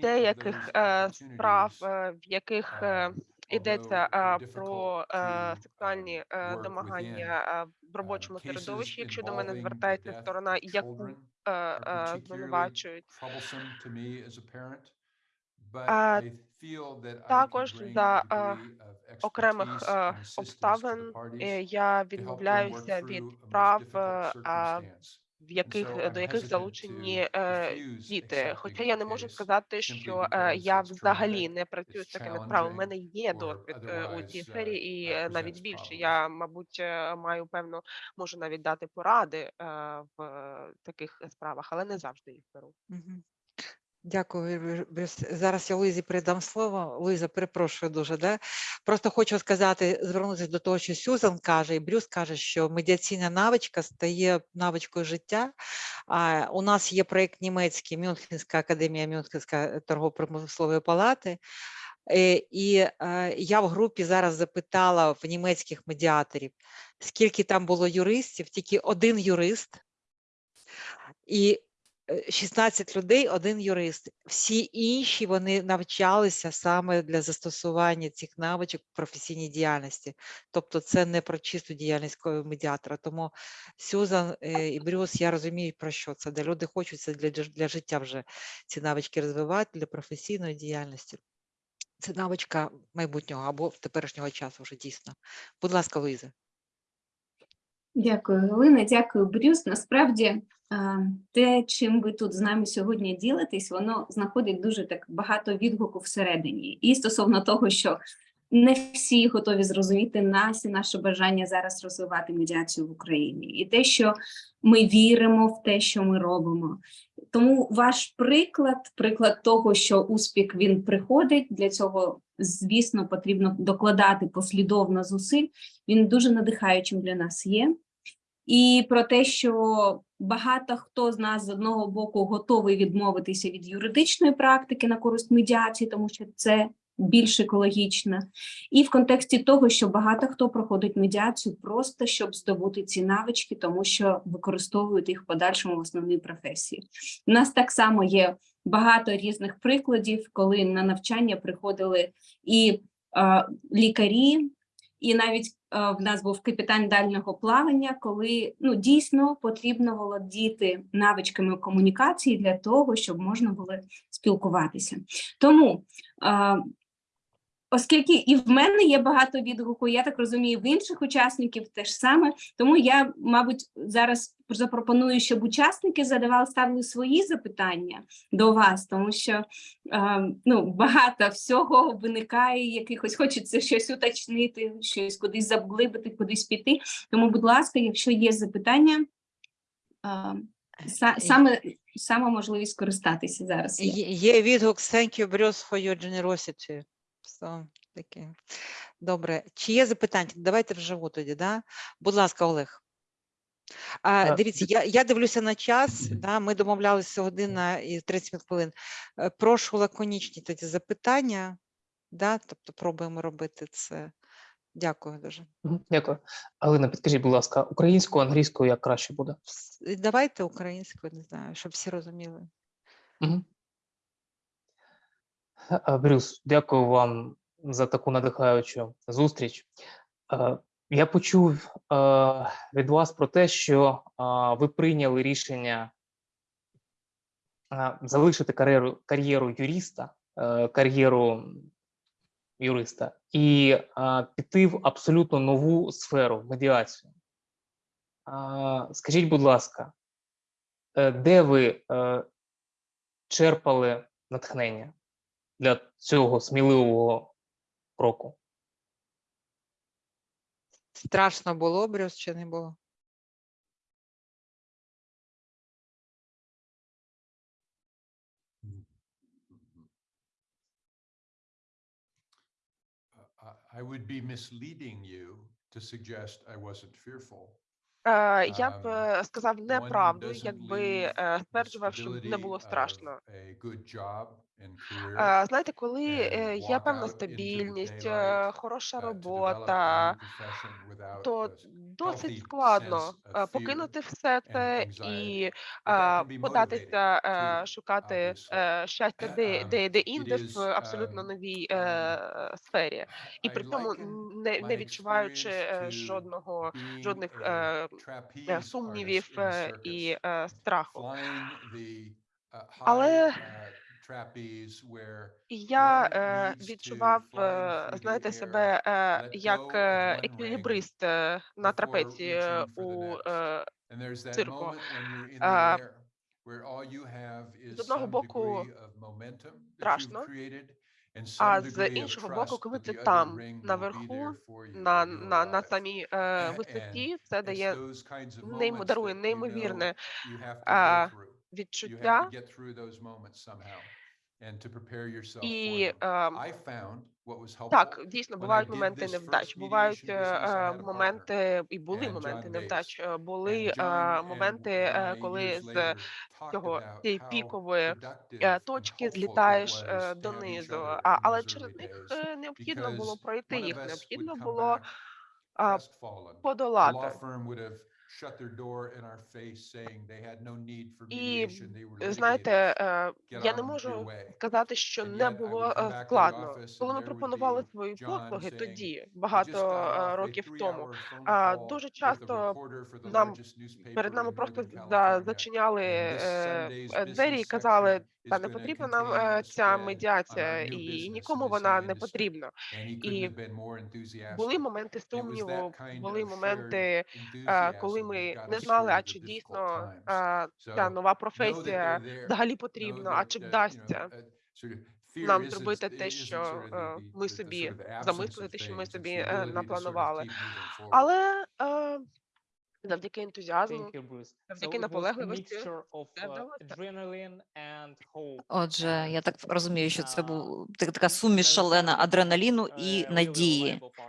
деяких е, справ, е, в яких е, um, йдеться е, про е, сексуальні um, е, домагання е, в Um, робочому середовищі, якщо до мене звертається сторона, яку е, е, звинувачують. також за, е, окремих е, обставин е, я відмовляюся від through в яких е, до яких залучені е, діти. Хоча я не можу сказати, що е, я взагалі не працюю з такими справами. У мене є досвід у цій сфері, і навіть більше. Я, мабуть, маю певно, можу навіть дати поради е, в таких справах, але не завжди їх беру. Дякую. Зараз я Луїзі передам слово. Луїза, перепрошую дуже. Да? Просто хочу сказати, звернутися до того, що Сюзан каже, і Брюс каже, що медіаційна навичка стає навичкою життя. А, у нас є проєкт німецький, Мюнхенська академія Мюнхенська торгово-промислової палати. Е, І е, я в групі зараз запитала в німецьких медіаторів, скільки там було юристів, тільки один юрист. І 16 людей, один юрист. Всі інші вони навчалися саме для застосування цих навичок в професійній діяльності. Тобто це не про чисту діяльність медіатора. Тому Сюзан е, і Брюс, я розумію, про що це, де люди хочуть це для, для життя вже ці навички розвивати, для професійної діяльності. Це навичка майбутнього або теперішнього часу вже дійсно. Будь ласка, Луїза. Дякую, Галина. Дякую, Брюс. Насправді, е, те, чим ви тут з нами сьогодні ділитесь, воно знаходить дуже так багато відгуку всередині. І стосовно того, що не всі готові зрозуміти нас і наше бажання зараз розвивати медіацію в Україні, і те, що ми віримо в те, що ми робимо. Тому ваш приклад, приклад того, що успіх він приходить, для цього, звісно, потрібно докладати послідовно зусиль. Він дуже надихаючим для нас є. І про те, що багато хто з нас з одного боку готовий відмовитися від юридичної практики на користь медіації, тому що це більш екологічно, і в контексті того, що багато хто проходить медіацію просто щоб здобути ці навички, тому що використовують їх в подальшому в основній професії. У нас так само є багато різних прикладів, коли на навчання приходили і лікарі, і навіть е, в нас був капітан дальнього плавання, коли ну дійсно потрібно володіти навичками комунікації для того, щоб можна було спілкуватися. Тому, е, оскільки і в мене є багато відгуку, я так розумію, в інших учасників теж саме. Тому я, мабуть, зараз запропоную, щоб учасники задавали ставили свої запитання до вас, тому що е, ну, багато всього виникає, якихось хочеться щось уточнити, щось кудись заглибити, кудись піти. Тому, будь ласка, якщо є запитання, е, саме, саме можливість користатися зараз. є відгук «Thank you, Bruce, for your generosity». So, таке. Добре. Чи є запитання? Давайте вживу тоді, да? Будь ласка, Олег. А, дивіться, я, я дивлюся на час. Да, ми домовлялися година і 30 хвилин. Е, Прошу лаконічні тоді запитання. Да, тобто пробуємо робити це. Дякую дуже. Дякую. Алина, підкажіть, будь ласка, українською, англійською як краще буде? Давайте українською, не знаю, щоб всі розуміли. Мгм. Е, Брюс, дякую вам за таку надихаючу зустріч. Е, Я почув е, від вас про те, що е, ви прийняли рішення залишити кар'єру кар'єру юриста, кар'єру юриста і піти в абсолютно нову сферу медіацію. Скажіть, будь ласка, де ви черпали натхнення для цього сміливого кроку? Страшно було, Брюс, чи не було? I- would be misleading you to suggest I wasn't fearful. Е, Я б Um, е, сказав неправду, якби е, стверджував, що не було страшно. Е, Знаєте, коли е, є певна стабільність, е, хороша uh, робота, то досить складно е, покинути все це і е, податися е, шукати е, щастя де, Um, де, де інде в абсолютно um, новій е, сфері, і при цьому не, не відчуваючи е, жодного жодних е, е, сумнівів е, і е, страху. Uh, Але uh, я е, відчував, е, знаєте, себе е, як е, еквілібрист е, на трапеції е, the у е, цирку. Е, З одного боку, страшно, а з іншого боку, коли ти там наверху, на, на, на самій е, висоті, це дає дарує неймовірне е. You have to відчуття. get through those moments somehow and to prepare yourself for І them. е, I found what was helpful так, дійсно, when I бувають did моменти this невдач, бувають mediation е, business, I е, had a partner моменти, і були and моменти John невдач. Е, Були е, and моменти, е, I коли years з later talked цього about цієї how пікової е, and точки it злітаєш е, was to have each донизу. other А, in але those через early них days е, необхідно було пройти one of їх, us would необхідно come було back а, crestfallen. The law подолати. firm would have shut their door in our face saying they had no need for mediation, they were знаєте, е, я не можу сказати, що не було е, складно. Коли ми пропонували свої послуги тоді, "I just багато е, років тому, дуже часто нам перед нами просто зачиняли е, е, двері і казали, та не потрібна нам е, ця медіація, і нікому вона не потрібна. І були моменти сумніву, були моменти, е, коли ми не знали, а чи дійсно е, ця нова професія взагалі потрібна, а чи uh, вдасться uh, нам зробити те, що е, ми собі замислили, те, що ми собі е, напланували. Але е, завдяки ентузіазму, Thank you, Bruce. So завдяки it was a наполегливості, mixture of uh, вдалося. adrenaline and hope. Отже, я так розумію, що це був так- така суміш шалена адреналіну a і really надії. reliable partner.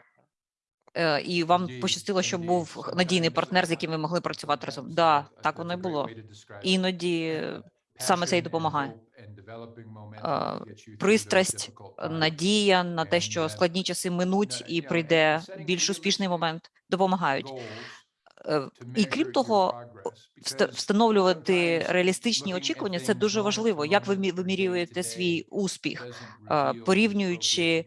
Е, І вам пощастило, що був надійний партнер, з яким ви могли працювати разом. Да, так воно і було. Іноді саме це and допомагає. Е, Пристрасть, надія на те, що складні часи минуть і прийде більш успішний момент, допомагають. Е, І крім того, встановлювати реалістичні очікування це дуже важливо. Як ви мі- вимірюєте свій успіх, е, порівнюючи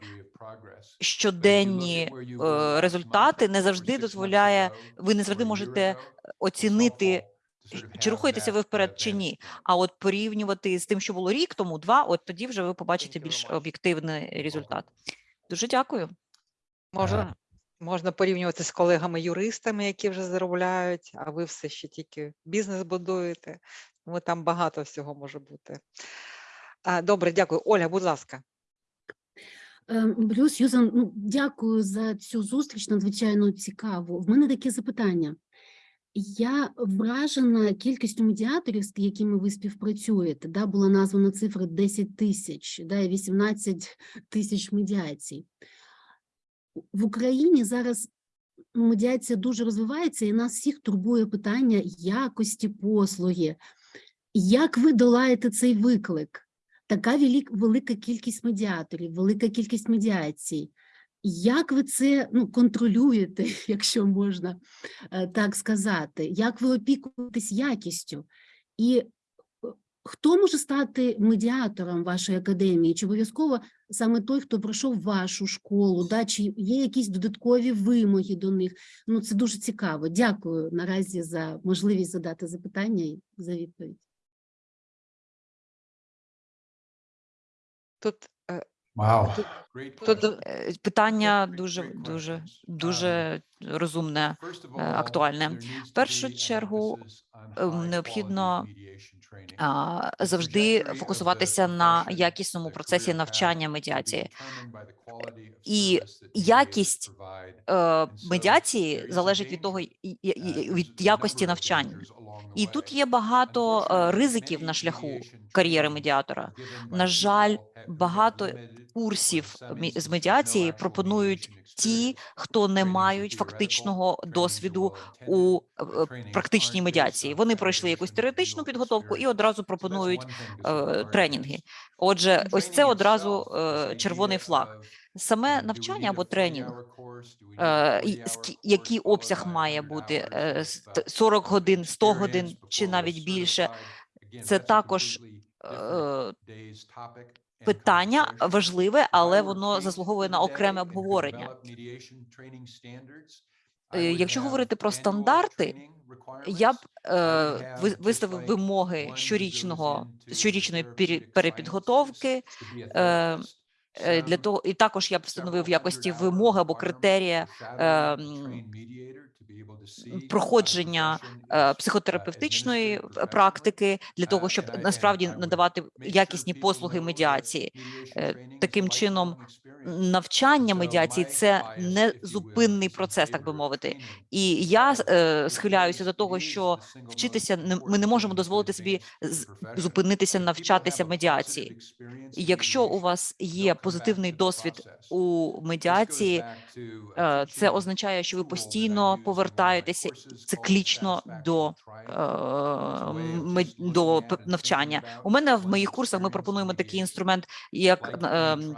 щоденні е, результати, не завжди дозволяє, ви не завжди можете оцінити, чи рухаєтеся ви вперед чи ні. А от порівнювати з тим, що було рік тому, два, от тоді вже ви побачите більш об'єктивний результат. Дуже дякую. Можна, можна порівнювати з колегами-юристами, які вже заробляють, а ви все ще тільки бізнес будуєте. Тому там багато всього може бути. Добре, дякую. Оля, будь ласка. Ем, Брюс, Сьюзан, ну, дякую за цю зустріч, надзвичайно цікаво. В мене таке запитання. Я вражена кількістю медіаторів, з якими ви співпрацюєте. Да, була названа цифра 10 тисяч, да, і 18 тисяч медіацій. В Україні зараз медіація дуже розвивається, і нас всіх турбує питання якості послуги. Як ви долаєте цей виклик? Така велик- велика кількість медіаторів, велика кількість медіацій. Як ви це ну, контролюєте, [laughs] якщо можна е, так сказати? Як ви опікуєтесь якістю? І е, хто може стати медіатором вашої академії? Чи обов'язково саме той, хто пройшов вашу школу? Да? Чи є якісь додаткові вимоги до них? Ну, це дуже цікаво. Дякую наразі за можливість задати запитання і за відповідь. Тут е, Wow. Тут Е, Питання дуже дуже дуже розумне, е, актуальне. В першу чергу ем, необхідно завжди фокусуватися на якісному процесі навчання медіації. І якість е, медіації залежить від того, і- від якості навчання. І тут є багато е, ризиків на шляху кар'єри медіатора. На жаль, багато курсів з медіації пропонують ті, хто не мають фактичного досвіду у е, е, практичній медіації. Вони пройшли якусь теоретичну підготовку і одразу пропонують е, тренінги. Отже, ось це одразу червоний флаг. Саме навчання або тренінг, який обсяг має бути е, ст- 40 годин, 100 годин чи навіть більше. Це також питання важливе, але воно заслуговує на окреме обговорення. Е, Якщо говорити про стандарти, я б е, виставив вимоги щорічного щорічної перепідготовки. Е, е, для того, і також я б встановив якості вимоги або критерія е, проходження е, психотерапевтичної е, практики для того, щоб насправді надавати якісні послуги медіації. Е, Таким чином, навчання медіації це не зупинний процес, так би мовити. І я е, схиляюся до того, що вчитися ми не можемо дозволити собі зупинитися, навчатися медіації. Якщо у вас є позитивний досвід у медіації, е, це означає, що ви постійно повертаєтеся циклічно до, е, до навчання. У мене в моїх курсах ми пропонуємо такий інструмент, як ем,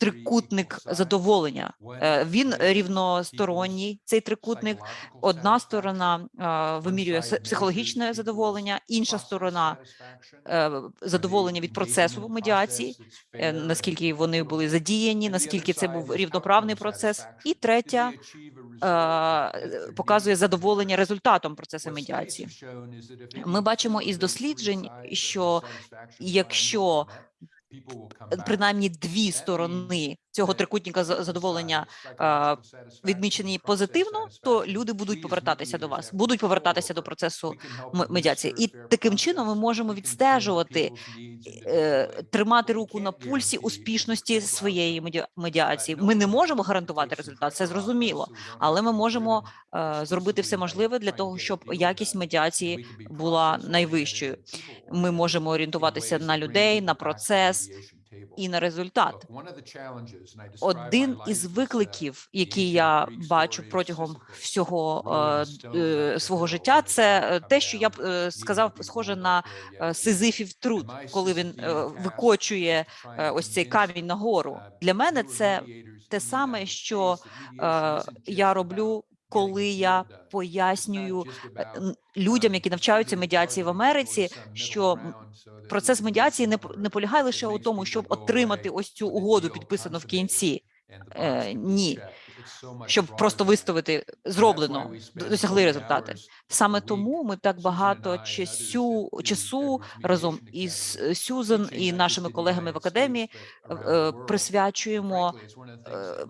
трикутник задоволення. Е, Він рівносторонній, цей трикутник. Одна сторона е, вимірює психологічне задоволення, інша сторона е, задоволення від процесу медіації, е, наскільки вони були задіяні, наскільки це був рівноправний процес, і третя е, показує задоволення результатом процесу медіації. Ми бачимо із досліджень, що якщо принаймні дві сторони цього трикутника задоволення е, відмічені позитивно, то люди будуть повертатися до вас, будуть повертатися до процесу медіації. І таким чином ми можемо відстежувати, е, тримати руку на пульсі успішності своєї медіа- медіації. Ми не можемо гарантувати результат, це зрозуміло, але ми можемо е, зробити все можливе для того, щоб якість медіації була найвищою. Ми можемо орієнтуватися на людей, на процес і на результат. Один із викликів, які я бачу протягом всього е, е, свого життя, це е, те, що я б е, сказав, схоже на е, сизифів труд, коли він викочує ось цей камінь нагору. Для мене це те саме, що я роблю, коли я пояснюю е, людям, які навчаються медіації в Америці, що процес медіації не не полягає лише у тому, щоб отримати ось цю угоду, підписану в кінці. Е, ні, щоб просто виставити зроблено, досягли результати. Саме тому ми так багато часу, часу разом із е, Сюзан і нашими колегами в академії е, е, присвячуємо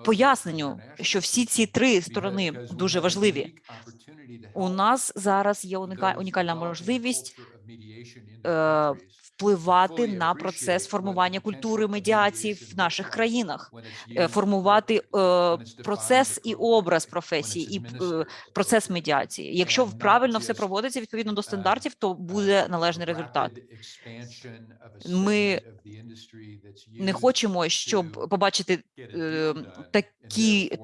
поясненню, що всі ці три сторони дуже важливі. У нас зараз є уніка- унікальна можливість впливати на процес формування культури медіації в наших країнах, е, формувати е, процес і образ професії, і е, процес медіації. Якщо правильно все проводиться відповідно до стандартів, то буде належний результат. Ми не хочемо, щоб побачити такі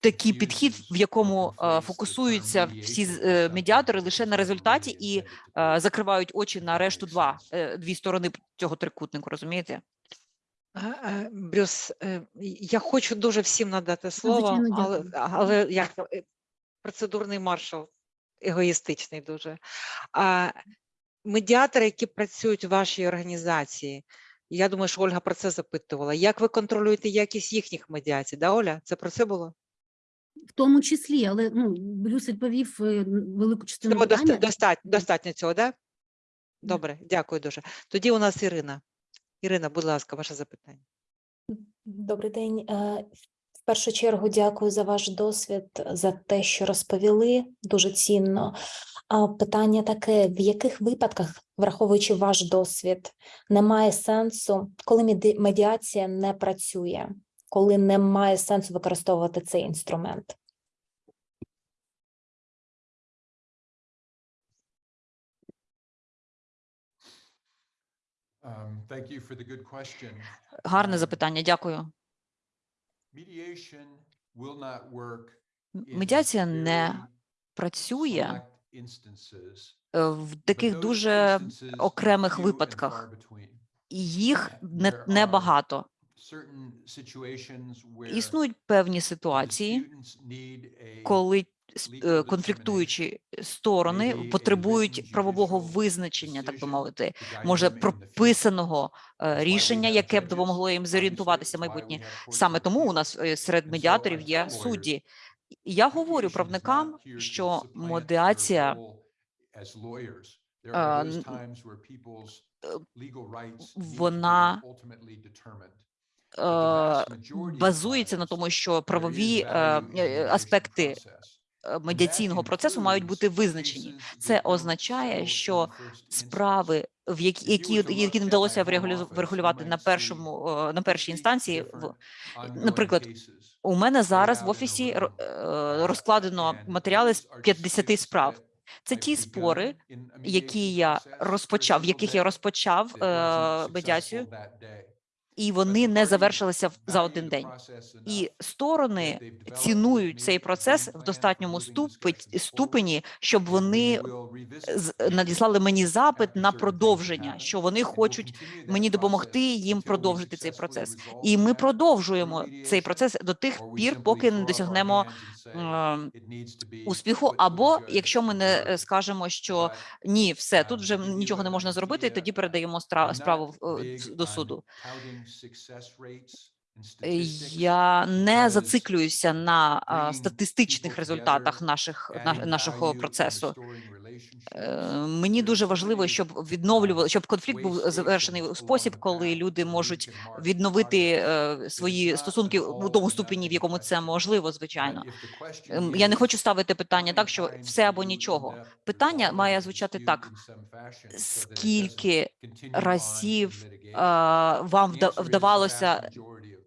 такий підхід, в якому е, фокусуються всі е, медіатори лише на результаті і е, закривають очі на решту два дві сторони цього трикутнику. Розумієте? Брюс, я хочу дуже всім надати слово, але, але як процедурний маршал егоїстичний дуже. А медіатори, які працюють у вашій організації, я думаю, що Ольга про це запитувала. Як ви контролюєте якість їхніх медіацій? Да, Оля? Це про це було? В тому числі, але ну, Брюс відповів е, велику частину Цього питання. достатньо, достатньо цього, да? Добре, дякую дуже. Тоді у нас Ірина. Ірина, будь ласка, ваше запитання. Добрий день. Е, В першу чергу дякую за ваш досвід, за те, що розповіли. Дуже цінно. А питання таке: в яких випадках, враховуючи ваш досвід, немає сенсу, коли медіація не працює, коли немає сенсу використовувати цей інструмент? Um. Гарне Um, запитання. Дякую. Медіація не працює е, в таких дуже окремих випадках, їх не, There Існують певні ситуації, коли е, конфліктуючі сторони потребують правового визначення, так би мовити, може прописаного е, рішення, яке б допомогло їм зорієнтуватися в майбутнє. Саме тому у нас е, серед медіаторів є судді. Я говорю правникам, що медіація е, е, вона базується на тому, що правові е, е, аспекти е, медіаційного процесу мають бути визначені. Це означає, що справи, в які, які, не вдалося врегулювати на першому е, на першій 50 інстанції. В наприклад, у мене зараз в офісі е, розкладено матеріали з those are just 50 cases справ. Це ті спори, які я розпочав, в яких я розпочав е, медіацію. І вони не завершилися за один день. І сторони цінують цей процес в достатньому ступені, щоб вони надіслали мені запит на продовження, що вони хочуть мені допомогти їм продовжити цей процес. І ми продовжуємо цей процес до тих пір, поки не досягнемо ем, "It needs to be успіху, або якщо ми не е, jury." скажемо, що ні, все тут uh, вже нічого не можна зробити, тоді передаємо справу е, до суду. success rates Я не зациклююся на статистичних результатах наших на- нашого процесу. Е. Мені дуже важливо, щоб відновлювали, щоб конфлікт був завершений у спосіб, коли люди можуть відновити е, свої стосунки у тому ступені, в якому це можливо, звичайно. Ем, Я не хочу ставити питання так, що все або нічого. Питання має звучати так: скільки разів вам вдавалося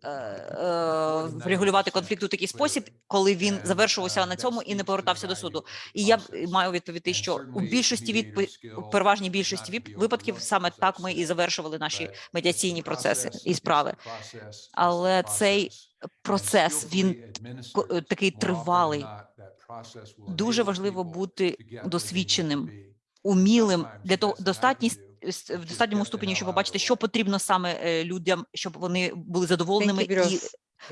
е, е, врегулювати 90%, конфлікт у такий спосіб, коли він завершувався uh, на цьому і не повертався до суду. І я маю відповісти, And що у більшості skill переважній більшості від- випадків саме так ми і завершували наші медіаційні процеси і справи. Але цей процес він е, такий тривалий. Дуже важливо бути досвідченим, умілим для того best в достатньому ступені, щоб побачити, що потрібно саме е, людям, щоб вони були задоволеними і.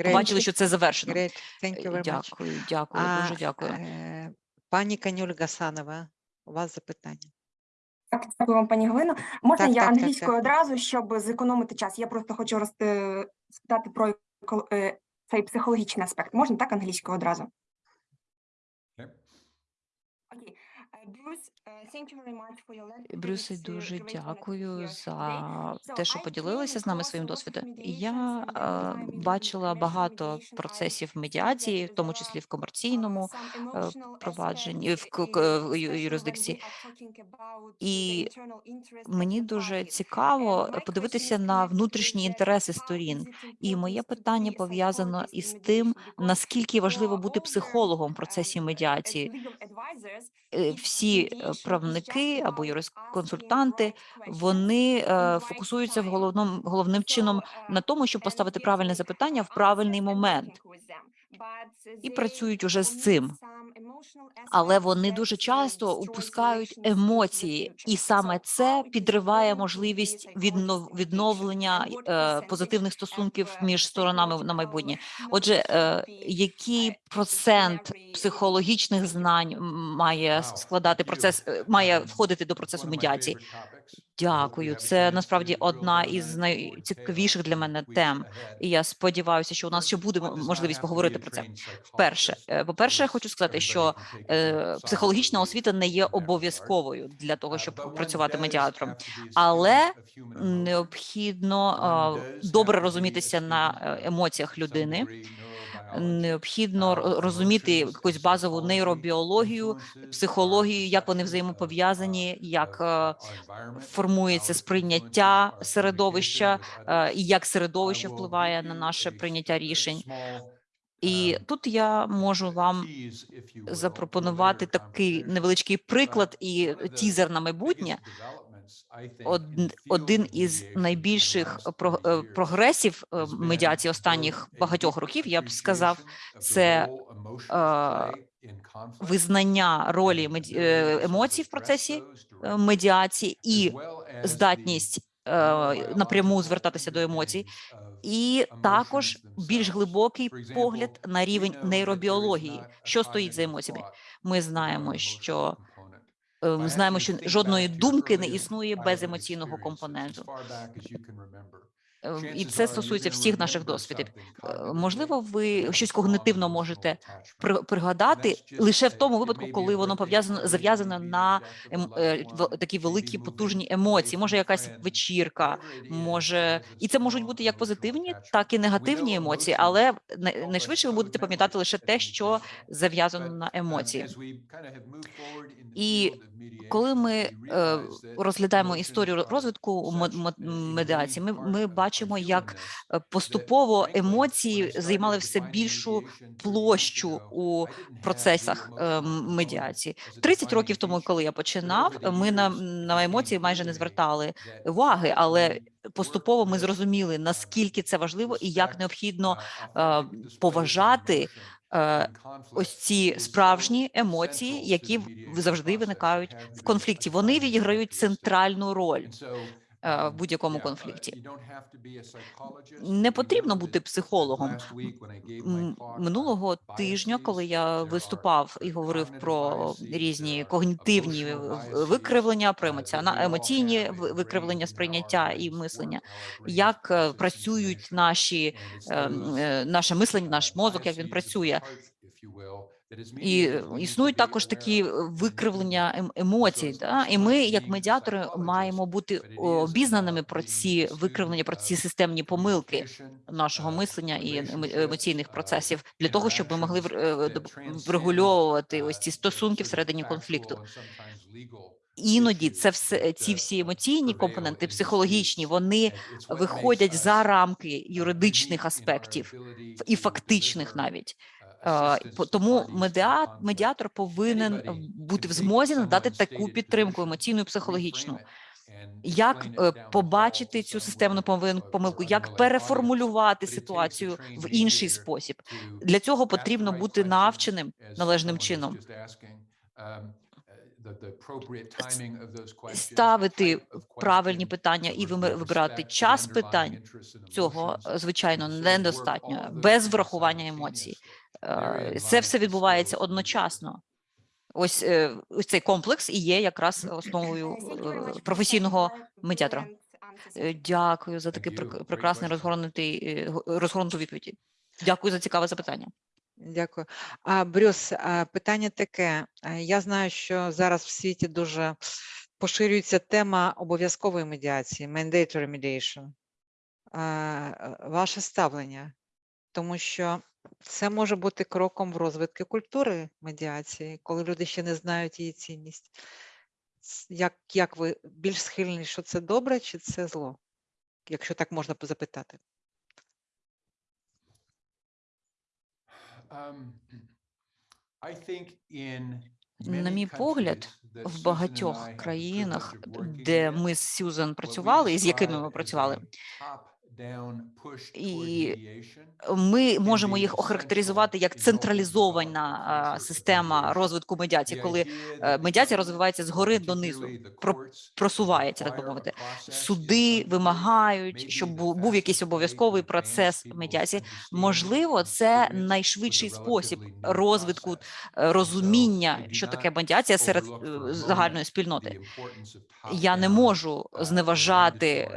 Побачили, що це завершено. Е. Дякую, дякую, дуже дякую. е, Пані Канюль Гасанова, у вас запитання. Так, дякую вам, пані Галино. Можна Так, я так, англійською так. одразу, щоб зекономити час? Я просто хочу роз... спитати про цей психологічний аспект. Можна так англійською одразу? Okay. Окей. Е, Е, е, дуже дякую за те, що поділилися з нами своїм досвідом. Я е, бачила багато процесів медіації, в тому числі в комерційному uh, е, провадженні, в юрисдикції. І мені дуже цікаво подивитися на внутрішні інтереси сторін. І моє питання пов'язано із тим, наскільки важливо бути психологом в um, процесі медіації. Е, Всі е, правники або юрисконсультанти вони е, фокусуються в головному головним чином на тому, щоб поставити правильне запитання в правильний момент. і працюють уже з цим. Але вони дуже часто упускають емоції, і саме це підриває можливість віднов- відновлення е, позитивних стосунків між сторонами на майбутнє. Отже, е, який процент психологічних знань має складати процес, е, має входити до процесу медіації? Дякую. Це насправді одна із найцікавіших для мене тем. І я сподіваюся, що у нас ще буде можливість поговорити про це. Вперше, е, по-перше, хочу сказати, що е, психологічна освіта не є обов'язковою для того, щоб працювати медіатором, але необхідно е, добре розумітися на е, емоціях людини. Необхідно розуміти якусь базову нейробіологію, психологію, як вони взаємопов'язані, як е, формується сприйняття середовища, е, і як середовище впливає на наше прийняття рішень. І тут я можу вам запропонувати такий невеличкий приклад і тізер на майбутнє. Од- один із найбільших е, прогресів е, медіації останніх багатьох років, я б сказав, це е, визнання ролі емоцій в процесі медіації і здатність напряму звертатися до емоцій, і також більш глибокий погляд на рівень нейробіології, що стоїть за емоціями. Ми знаємо, що е, ми знаємо, що жодної думки не існує без емоційного компоненту. Е, І це стосується всіх наших досвідів. Е, Можливо, ви щось когнитивно можете при- пригадати лише в тому випадку, коли воно пов'язано зав'язано на ем, е, такі великі потужні емоції. Може, якась вечірка, може, і це можуть бути як позитивні, так і негативні емоції, але най- найшвидше ви будете пам'ятати лише те, що зав'язано на емоції. І коли ми е, розглядаємо історію розвитку медіації, ми, ми бачимо, як е, поступово емоції займали все більшу площу у процесах е, медіації. 30 років тому, коли я починав, ми на, на емоції майже не звертали уваги, але поступово ми зрозуміли, наскільки це важливо і як необхідно е, поважати е, ось ці справжні емоції, які завжди виникають в конфлікті. Вони відіграють центральну роль е, в будь-якому конфлікті. Не потрібно бути психологом. Минулого тижня, коли я виступав і говорив про різні когнітивні викривлення, про емоціона- емоційні викривлення сприйняття і мислення, як е, працюють наші е, м, е, наше мислення, наш мозок, як він працює. І е, існують також такі е, викривлення ем- емоцій. Да? І ми, як медіатори, маємо бути обізнаними про ці викривлення, про ці системні помилки нашого мислення і емоційних процесів для того, щоб ми могли вр- е, врегульовувати ось ці стосунки всередині конфлікту. Іноді це все ці всі емоційні компоненти, психологічні, вони виходять за рамки юридичних аспектів і фактичних навіть. Е, Тому медіа- медіатор повинен е, бути в змозі надати таку підтримку емоційну і психологічну. Як е, побачити цю системну помилку, як переформулювати ситуацію в інший спосіб? Для цього потрібно бути навченим належним чином. Ставити правильні питання і вибирати час питань. Цього е, звичайно недостатньо без врахування емоцій. Е, Це все відбувається одночасно. Ось е, ось цей комплекс і є якраз основою професійного медіатора. Дякую за такий прек- прекрасний розгорнутий розгорнуту відповідь. Дякую за цікаве запитання. Дякую. А Брюс, питання таке. Я знаю, що зараз в світі дуже поширюється тема обов'язкової медіації, mandatory mediation. Ваше ставлення, тому що це може бути кроком в розвитку культури медіації, коли люди ще не знають її цінність. Як, як ви більш схильні, що це добре чи це зло? Якщо так можна запитати. На мій погляд, в багатьох країнах, де ми з Сюзан працювали і з якими ми працювали, І ми можемо їх охарактеризувати як централізована система розвитку медіації, коли е, медіація розвивається згори донизу, просувається, так би мовити. Суди вимагають, щоб був якийсь обов'язковий процес медіації. Можливо, це найшвидший спосіб розвитку е, розуміння, що таке медіація серед е, загальної спільноти. Я не можу зневажати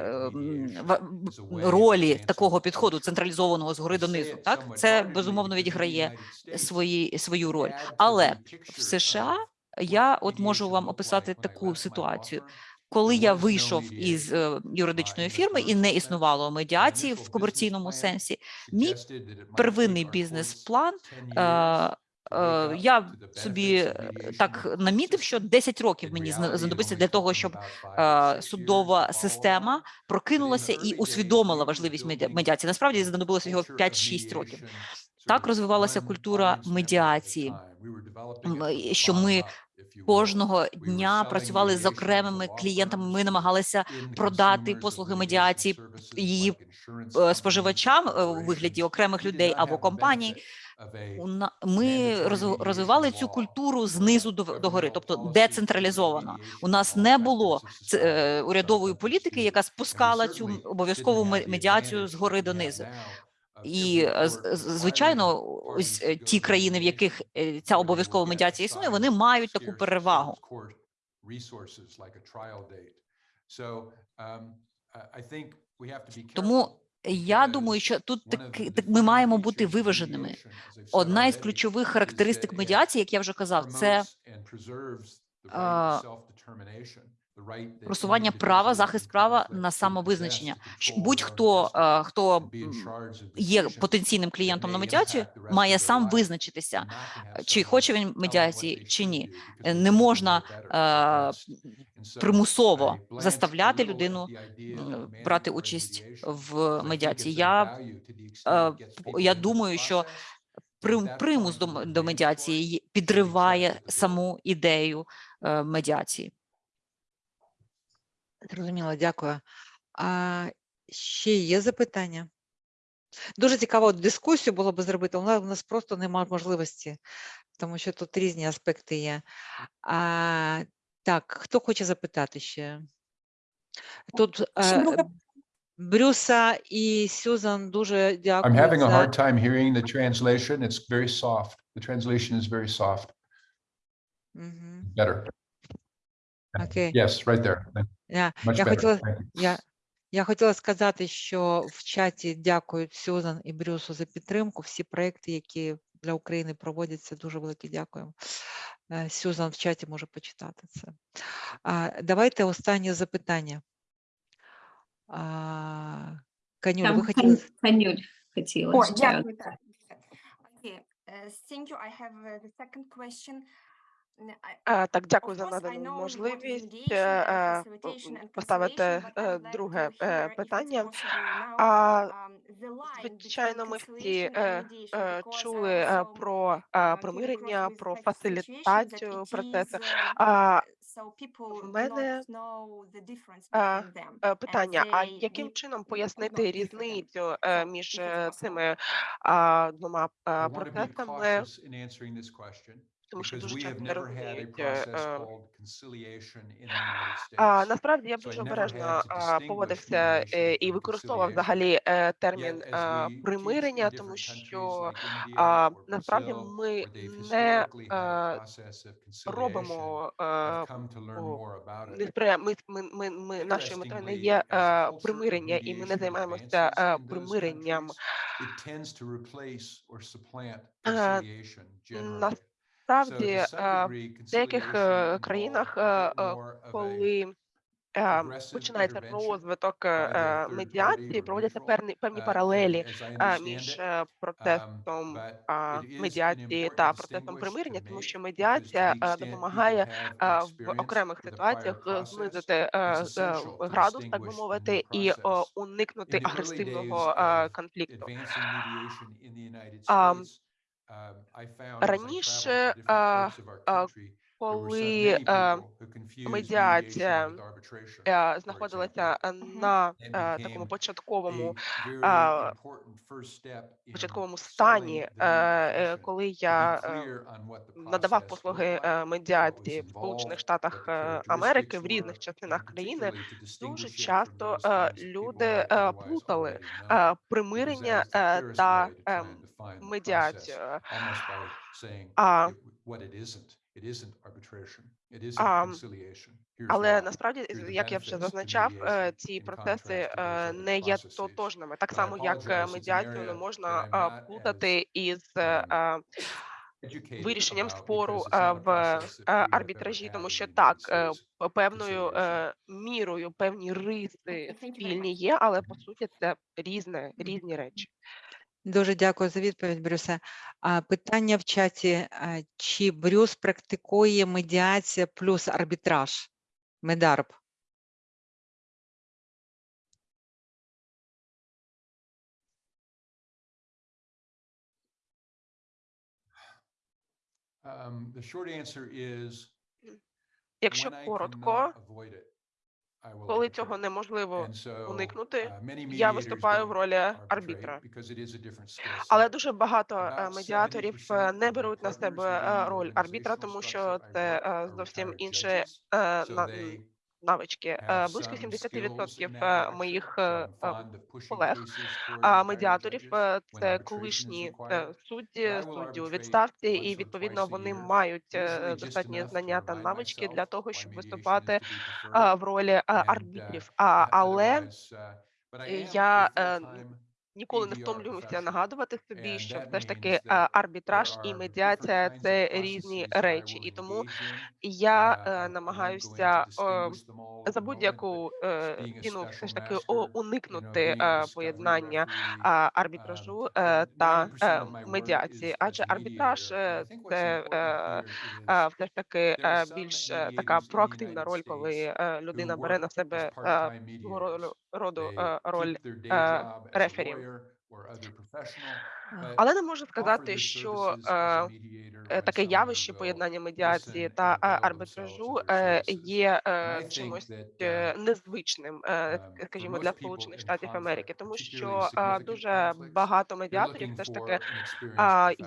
ролі такого підходу централізованого згори донизу. Так це безумовно відіграє свої свою роль, але в США я от можу вам описати таку ситуацію. Коли я вийшов із е, юридичної фірми і не існувало медіації в комерційному сенсі, мій первинний бізнес-план е, я собі е, так намітив, що 10 років мені знадобиться для того, щоб е, судова система прокинулася і усвідомила важливість медіації. Насправді знадобилося його 5-6 років. Так розвивалася культура медіації, що ми кожного дня працювали з окремими клієнтами. Ми намагалися продати послуги медіації її споживачам у вигляді окремих людей або компаній ми розвивали цю культуру знизу до, до гори, тобто децентралізовано. У нас не було е, урядової політики, яка спускала цю обов'язкову медіацію з гори донизу. І е, звичайно, ось е, ті країни, в яких ця обов'язкова медіація існує, вони мають таку перевагу. Тому я думаю, що тут так, так ми маємо бути виваженими. Одна із ключових характеристик медіації, як я вже казав, це просування права, захист права на самовизначення. Будь-хто хто є потенційним клієнтом на медіацію, має сам визначитися, чи хоче він медіації, чи ні. Не можна примусово заставляти людину брати участь в медіації. Я я думаю, що примус до медіації підриває саму ідею медіації. Зрозуміло, дякую. А ще є запитання? Дуже цікаво дискусію було би зробити, але у нас просто немає можливості, тому що тут різні аспекти є. А, Так, хто хоче запитати ще? Тут е, Брюса і Сюзан дуже дякую. I'm having a hard time hearing the translation. It's very soft. The translation is very soft. Better. Окей. Yes, right there. Я, Much я better. хотіла, я, я хотіла сказати, що в чаті дякують Сюзан і Брюсу за підтримку. Всі проекти, які для України проводяться, дуже велике дякуємо. Е, Сюзан в чаті може почитати це. А, давайте останнє запитання. А, Канюля, ви хотіли? Канюль хотіла. О, дякую. Okay. Uh, thank you. I have uh, the second question. Е, Так, дякую за надану можливість е, е, поставити е, друге е, питання. А, um, Звичайно, ми всі е, е, чули е, про е, uh, примирення, про фасилітацію процесу. uh, do мене е, е, питання: а яким чином пояснити різницю е, між е, цими двома е, процесами? Тому що дуже часто не розуміють. е, е, А, насправді я б дуже обережно поводився е, і використовував взагалі е, термін примирення, тому що насправді ми не е, робимо е, ми, ми, ми, ми нашою метою не є е, примирення, і ми не займаємося е, примиренням. it tends to replace or supplant Е, conciliation generally. Насправді е, в деяких е, країнах, е, е, коли е, починається розвиток е, е, медіації, проводяться певні певні uh, паралелі е, між е, Um, процесом an медіації та процесом distinguish примирення, тому що медіація е, допомагає е, в окремих ситуаціях е, знизити е, е, градус, так би мовити, і е, уникнути агресивного е, конфлікту. Um, Раніше, коли е, медіація знаходилася на е, такому початковому початковому стані, е, коли я надавав послуги медіації в Сполучених Штатах Америки в різних частинах країни, дуже часто люди плутали примирення та медіацію. А, а, але насправді, як я вже зазначав, е, ці процеси е, не є тотожними. Так само, як е, медіацію не можна плутати із е, вирішенням спору в арбітражі, тому що так, певною мірою певні риси спільні є, але по суті це різне, різні речі. Дуже дякую за відповідь, Брюсе. Питання в чаті: чи Брюс практикує медіація плюс арбітраж? Медарб. Um, the short answer is Якщо коротко, коли цього неможливо уникнути, uh, я виступаю в ролі арбітра. Але дуже багато е, медіаторів е, 70% не беруть на себе е, роль арбітра, тому що це е, зовсім retired е, навички. Е, Близько some 70% skills in е, that direction. моїх е, е, колег, медіаторів е, це колишні е, судді, судді у відставці, і відповідно вони мають е, достатні знання та навички для того, щоб виступати е, в ролі е, uh, арбітрів. Але uh, е, я е, ніколи не втомлююся нагадувати собі, що все ж таки е, арбітраж і медіація це різні речі, і тому я Uh, е, намагаюся е, за будь-яку е, ціну все ж таки уникнути е, поєднання е, um, арбітражу е, 90% та е, медіації, адже арбітраж е, це е, е, все ж таки е, більш е, така проактивна роль, коли е, людина бере на себе е, mediators. Роду- е, роль е, рефері. Але не можу сказати, що е, е, таке явище поєднання медіації та е, арбітражу е, є е, чимось е, uh, незвичним, е, um, скажімо, для Сполучених Штатів Америки, тому що е, дуже багато медіаторів все ж таки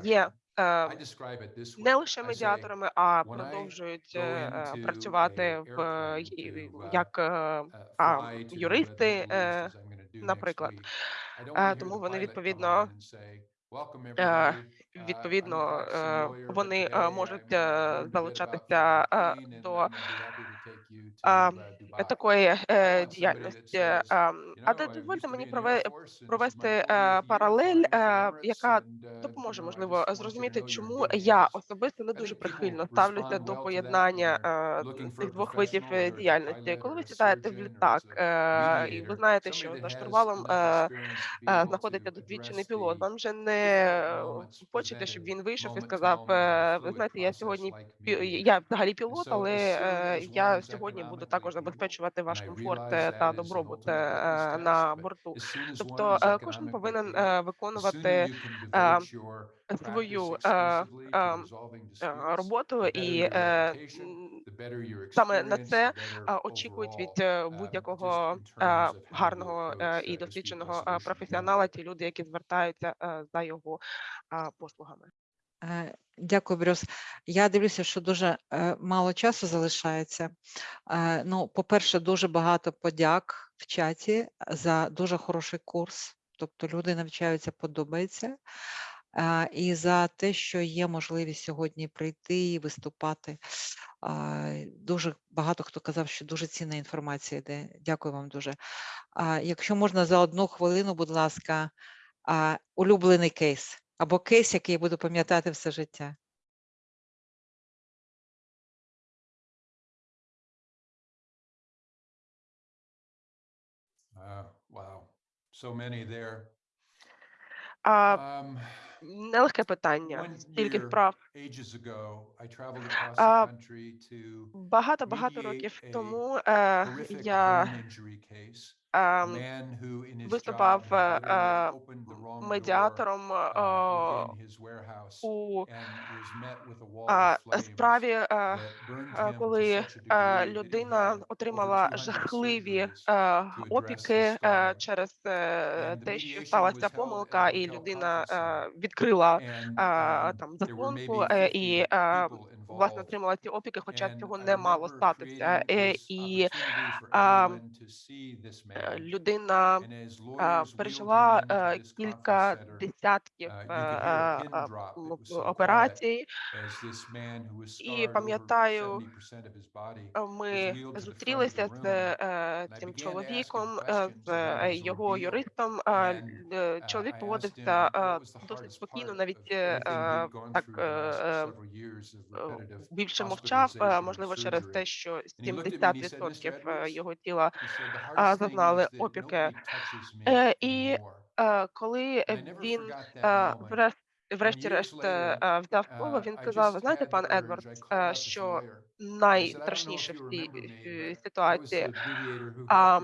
є е, не лише медіаторами, а продовжують е, е, працювати в е, uh, як е, uh, юристи, е, наприклад. Е, Тому вони відповідно on and say, "Welcome е. Uh, відповідно е, вони е, можуть е, залучатися е, до uh, Dubai." такої е, діяльності. Ем, "You А де дозвольте мені провести 40th е, year паралель, е, яка uh, допоможе, можливо, зрозуміти, чому я hands." особисто не дуже прихильно ставлюся до поєднання е, цих двох видів е, діяльності. Коли ви сідаєте в літак е, і ви знаєте, що за штурвалом е, е, знаходиться досвідчений пілот. Вам же не е, хочете, щоб він вийшов і сказав: е, ви знаєте, я сьогодні я взагалі пілот, але е, я сьогодні буду також забезпечувати ваш комфорт е, та добробут е, на борту. Тобто е, кожен повинен е, виконувати е, свою е, е, е, роботу, і е, саме на це е, очікують від е, um, будь-якого е, гарного е, і uh, досвідченого е, професіонала, ті люди, які звертаються е, за його е, послугами. Е, Дякую, Брюс. Я дивлюся, що дуже е, мало часу залишається. Е, Ну, по-перше, дуже багато подяк в чаті за дуже хороший курс. Тобто люди навчаються, подобається. І за те, що є можливість сьогодні прийти і виступати. Дуже багато хто казав, що дуже цінна інформація йде. Дякую вам дуже. Якщо можна за одну хвилину, будь ласка, улюблений кейс або кейс, який я буду пам'ятати все життя. Uh, Wow, so many there. А, Um, Нелегке питання. One Стільки year, вправ. ages ago, I traveled across the А, country to Багато-багато mediate років a тому е, horrific я brain injury case. Ем, виступав е, е, медіатором uh, е, у справі, е, е, коли е, людина отримала 200 жахливі е, опіки е, через е, те, що сталася помилка, і людина е, відкрила е, um, там заслонку maybe е, 50 і е, власне отримала ці опіки, хоча цього не мало статися. Е, І а, е, людина е, wheeled пережила е, this кілька десятків uh, е, е, е, quiet операцій. І пам'ятаю, 70% of his body е, was ми зустрілися з е, цим чоловіком, е, з е, його юристом. Е, е, uh, Чоловік поводився е, досить спокійно, навіть е, е, так е, е, більше мовчав, е, можливо, через те, що And he looked at me and he said, Mr. 70% е, Edwards, його тіла зазнали опіки. Е, І е, коли він forgot е, врешті-решт е, е, взяв uh, він just знаєте, пан Едвардс, е, this що найстрашніше в цій е, ситуації, а,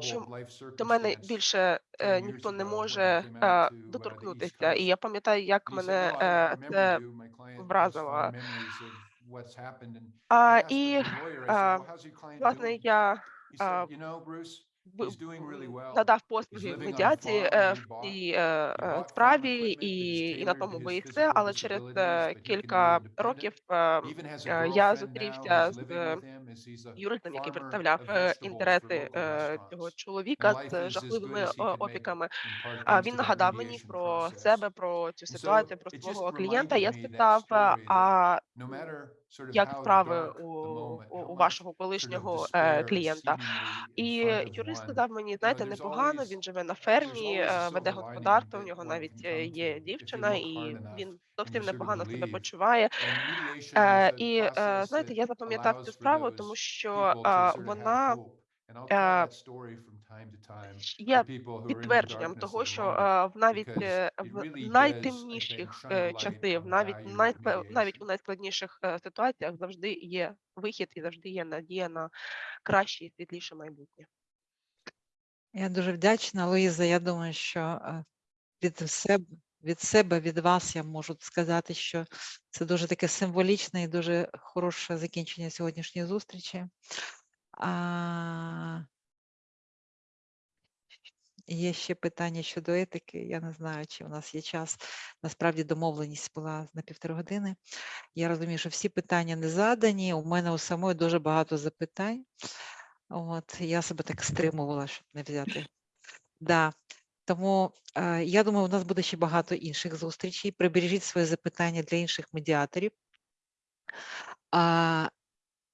що до мене більше е, 10 years ніхто не може е, uh, доторкнутися. І я пам'ятаю, як мене е, це вразило. А, І, е, власне, я Е, в- надав послуги a медіації е, в цій е, е, справі, і, і на тому і все, physical але через е, кілька років е, е, я зустрівся з юристом, який представляв е, інтереси е, цього чоловіка з жахливими е, опіками. він нагадав мені про себе, про цю ситуацію, про свого клієнта. Я спитав, е, а як справи dark у, у, вашого колишнього е, клієнта? І юрист сказав мені, знаєте, непогано, він живе на фермі, е, веде господарство, у нього навіть е, є дівчина, і він зовсім непогано себе почуває. Е, І е, знаєте, я запам'ятав цю справу, тому що е, вона е, є the підтвердженням того, що е, в навіть е, в I think, найтемніших е, в the навіть навіть у найскладніших е, ситуаціях завжди є вихід і завжди є надія на краще і світліше майбутнє. Я дуже вдячна, Луїза. Я думаю, що е, від себе, від себе, від вас я можу сказати, що це дуже таке символічне і дуже хороше закінчення сьогоднішньої зустрічі. А, Є ще питання щодо етики. Я не знаю, чи у нас є час. Насправді домовленість була на півтори години. Я розумію, що всі питання не задані. У мене у самої дуже багато запитань. От я себе так стримувала, щоб не взяти. Да. Тому е, я думаю, у нас буде ще багато інших зустрічей. Прибережіть свої запитання для інших медіаторів. А,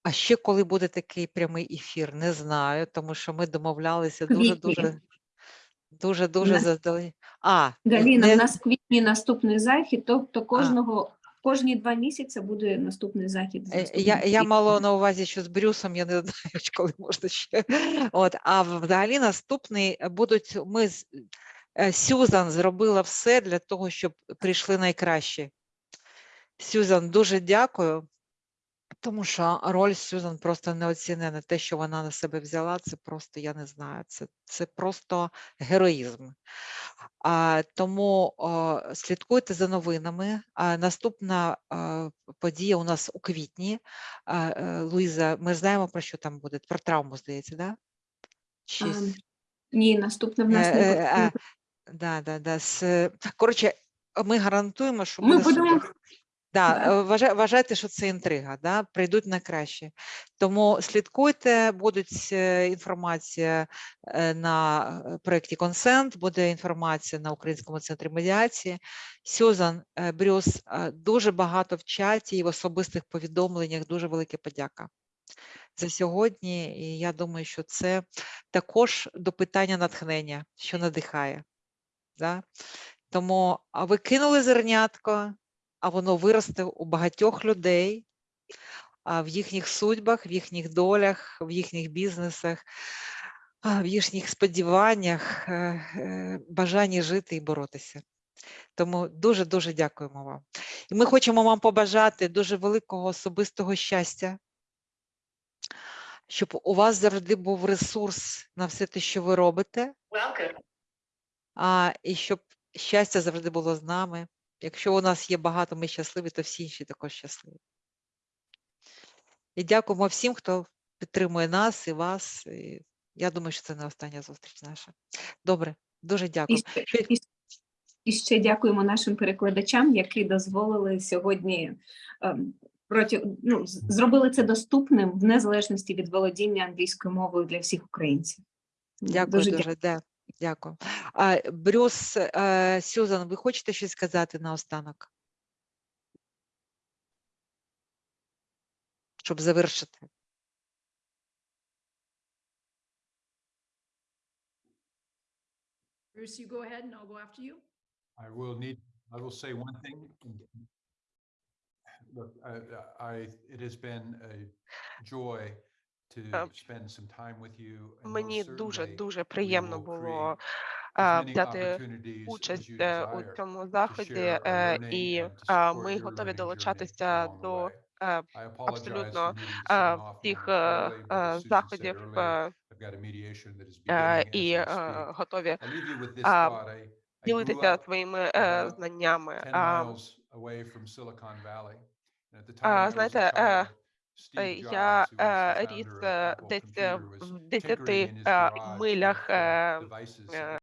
а ще коли буде такий прямий ефір, не знаю, тому що ми домовлялися дуже дуже дуже дуже Нас- заздалегідь. А, Галіна, не- в нас в квітні наступний захід, тобто кожного кожні два місяці буде наступний захід. Е, Я, я мала на увазі, що з Брюсом я не [laughs] знаю, коли можна ще. От, а взагалі наступний е, будуть ми е, Сюзан зробила все для того, щоб прийшли найкращі. Сюзан, дуже дякую, тому що роль Сюзан просто неоцінена. Те, що вона на себе взяла, це просто, я не знаю, це, це просто героїзм. А, тому о, слідкуйте за новинами. А, наступна а, подія у нас у квітні. А, е, Луїза, ми знаємо, про що там буде? Про травму, здається, да? Чи... А, Ні, наступне в нас не е, буде. е, Да, да, да. Коротше, ми гарантуємо, що Ми будемо супер. Да, е, вважайте, що це інтрига, да? прийдуть на краще. Тому слідкуйте, будуть е, інформація е, на е, проєкті Консент, буде інформація на Українському центрі медіації. Сюзан, е, Брюс, дуже багато в чаті і в особистих повідомленнях. Дуже велика подяка за сьогодні. І я думаю, що це також до питання натхнення, що надихає. Да? Тому а ви кинули зернятко, а воно виросте у багатьох людей, в їхніх судьбах, в їхніх долях, в їхніх бізнесах, в їхніх сподіваннях, е, е, бажанні жити і боротися. Тому дуже дуже дякуємо вам. І ми хочемо вам побажати дуже великого особистого щастя, щоб у вас завжди був ресурс на все те, що ви робите, а, і щоб щастя завжди було з нами. Якщо у нас є багато, ми щасливі, то всі інші також щасливі. І дякуємо всім, хто підтримує нас і вас. І я думаю, що це не остання зустріч наша. Добре, дуже дякую. і, і ще дякуємо нашим перекладачам, які дозволили сьогодні ем, проти, ну, зробили це доступним в незалежності від володіння англійською мовою для всіх українців. Дякую Дуже дуже, де- дякую. Брюс, е, Сюзан, ви хочете щось сказати наостанок? Щоб завершити. Bruce, you go ahead and I'll go after you. I will need, I will say one thing. Look, I, I, it has been a joy to Е, spend some time with you. and most Мені дуже дуже приємно було взяти участь е, у цьому заході, е, і ми готові долучатися до е, абсолютно е, всіх е, е, заходів е, е, і е, готові ділитися своїми е, знаннями. 10 А, miles away from Silicon Valley. And at the time а, I was a знаєте, е, е, я е, ріс е, десь е, в tinkering 10 in his е, garage милях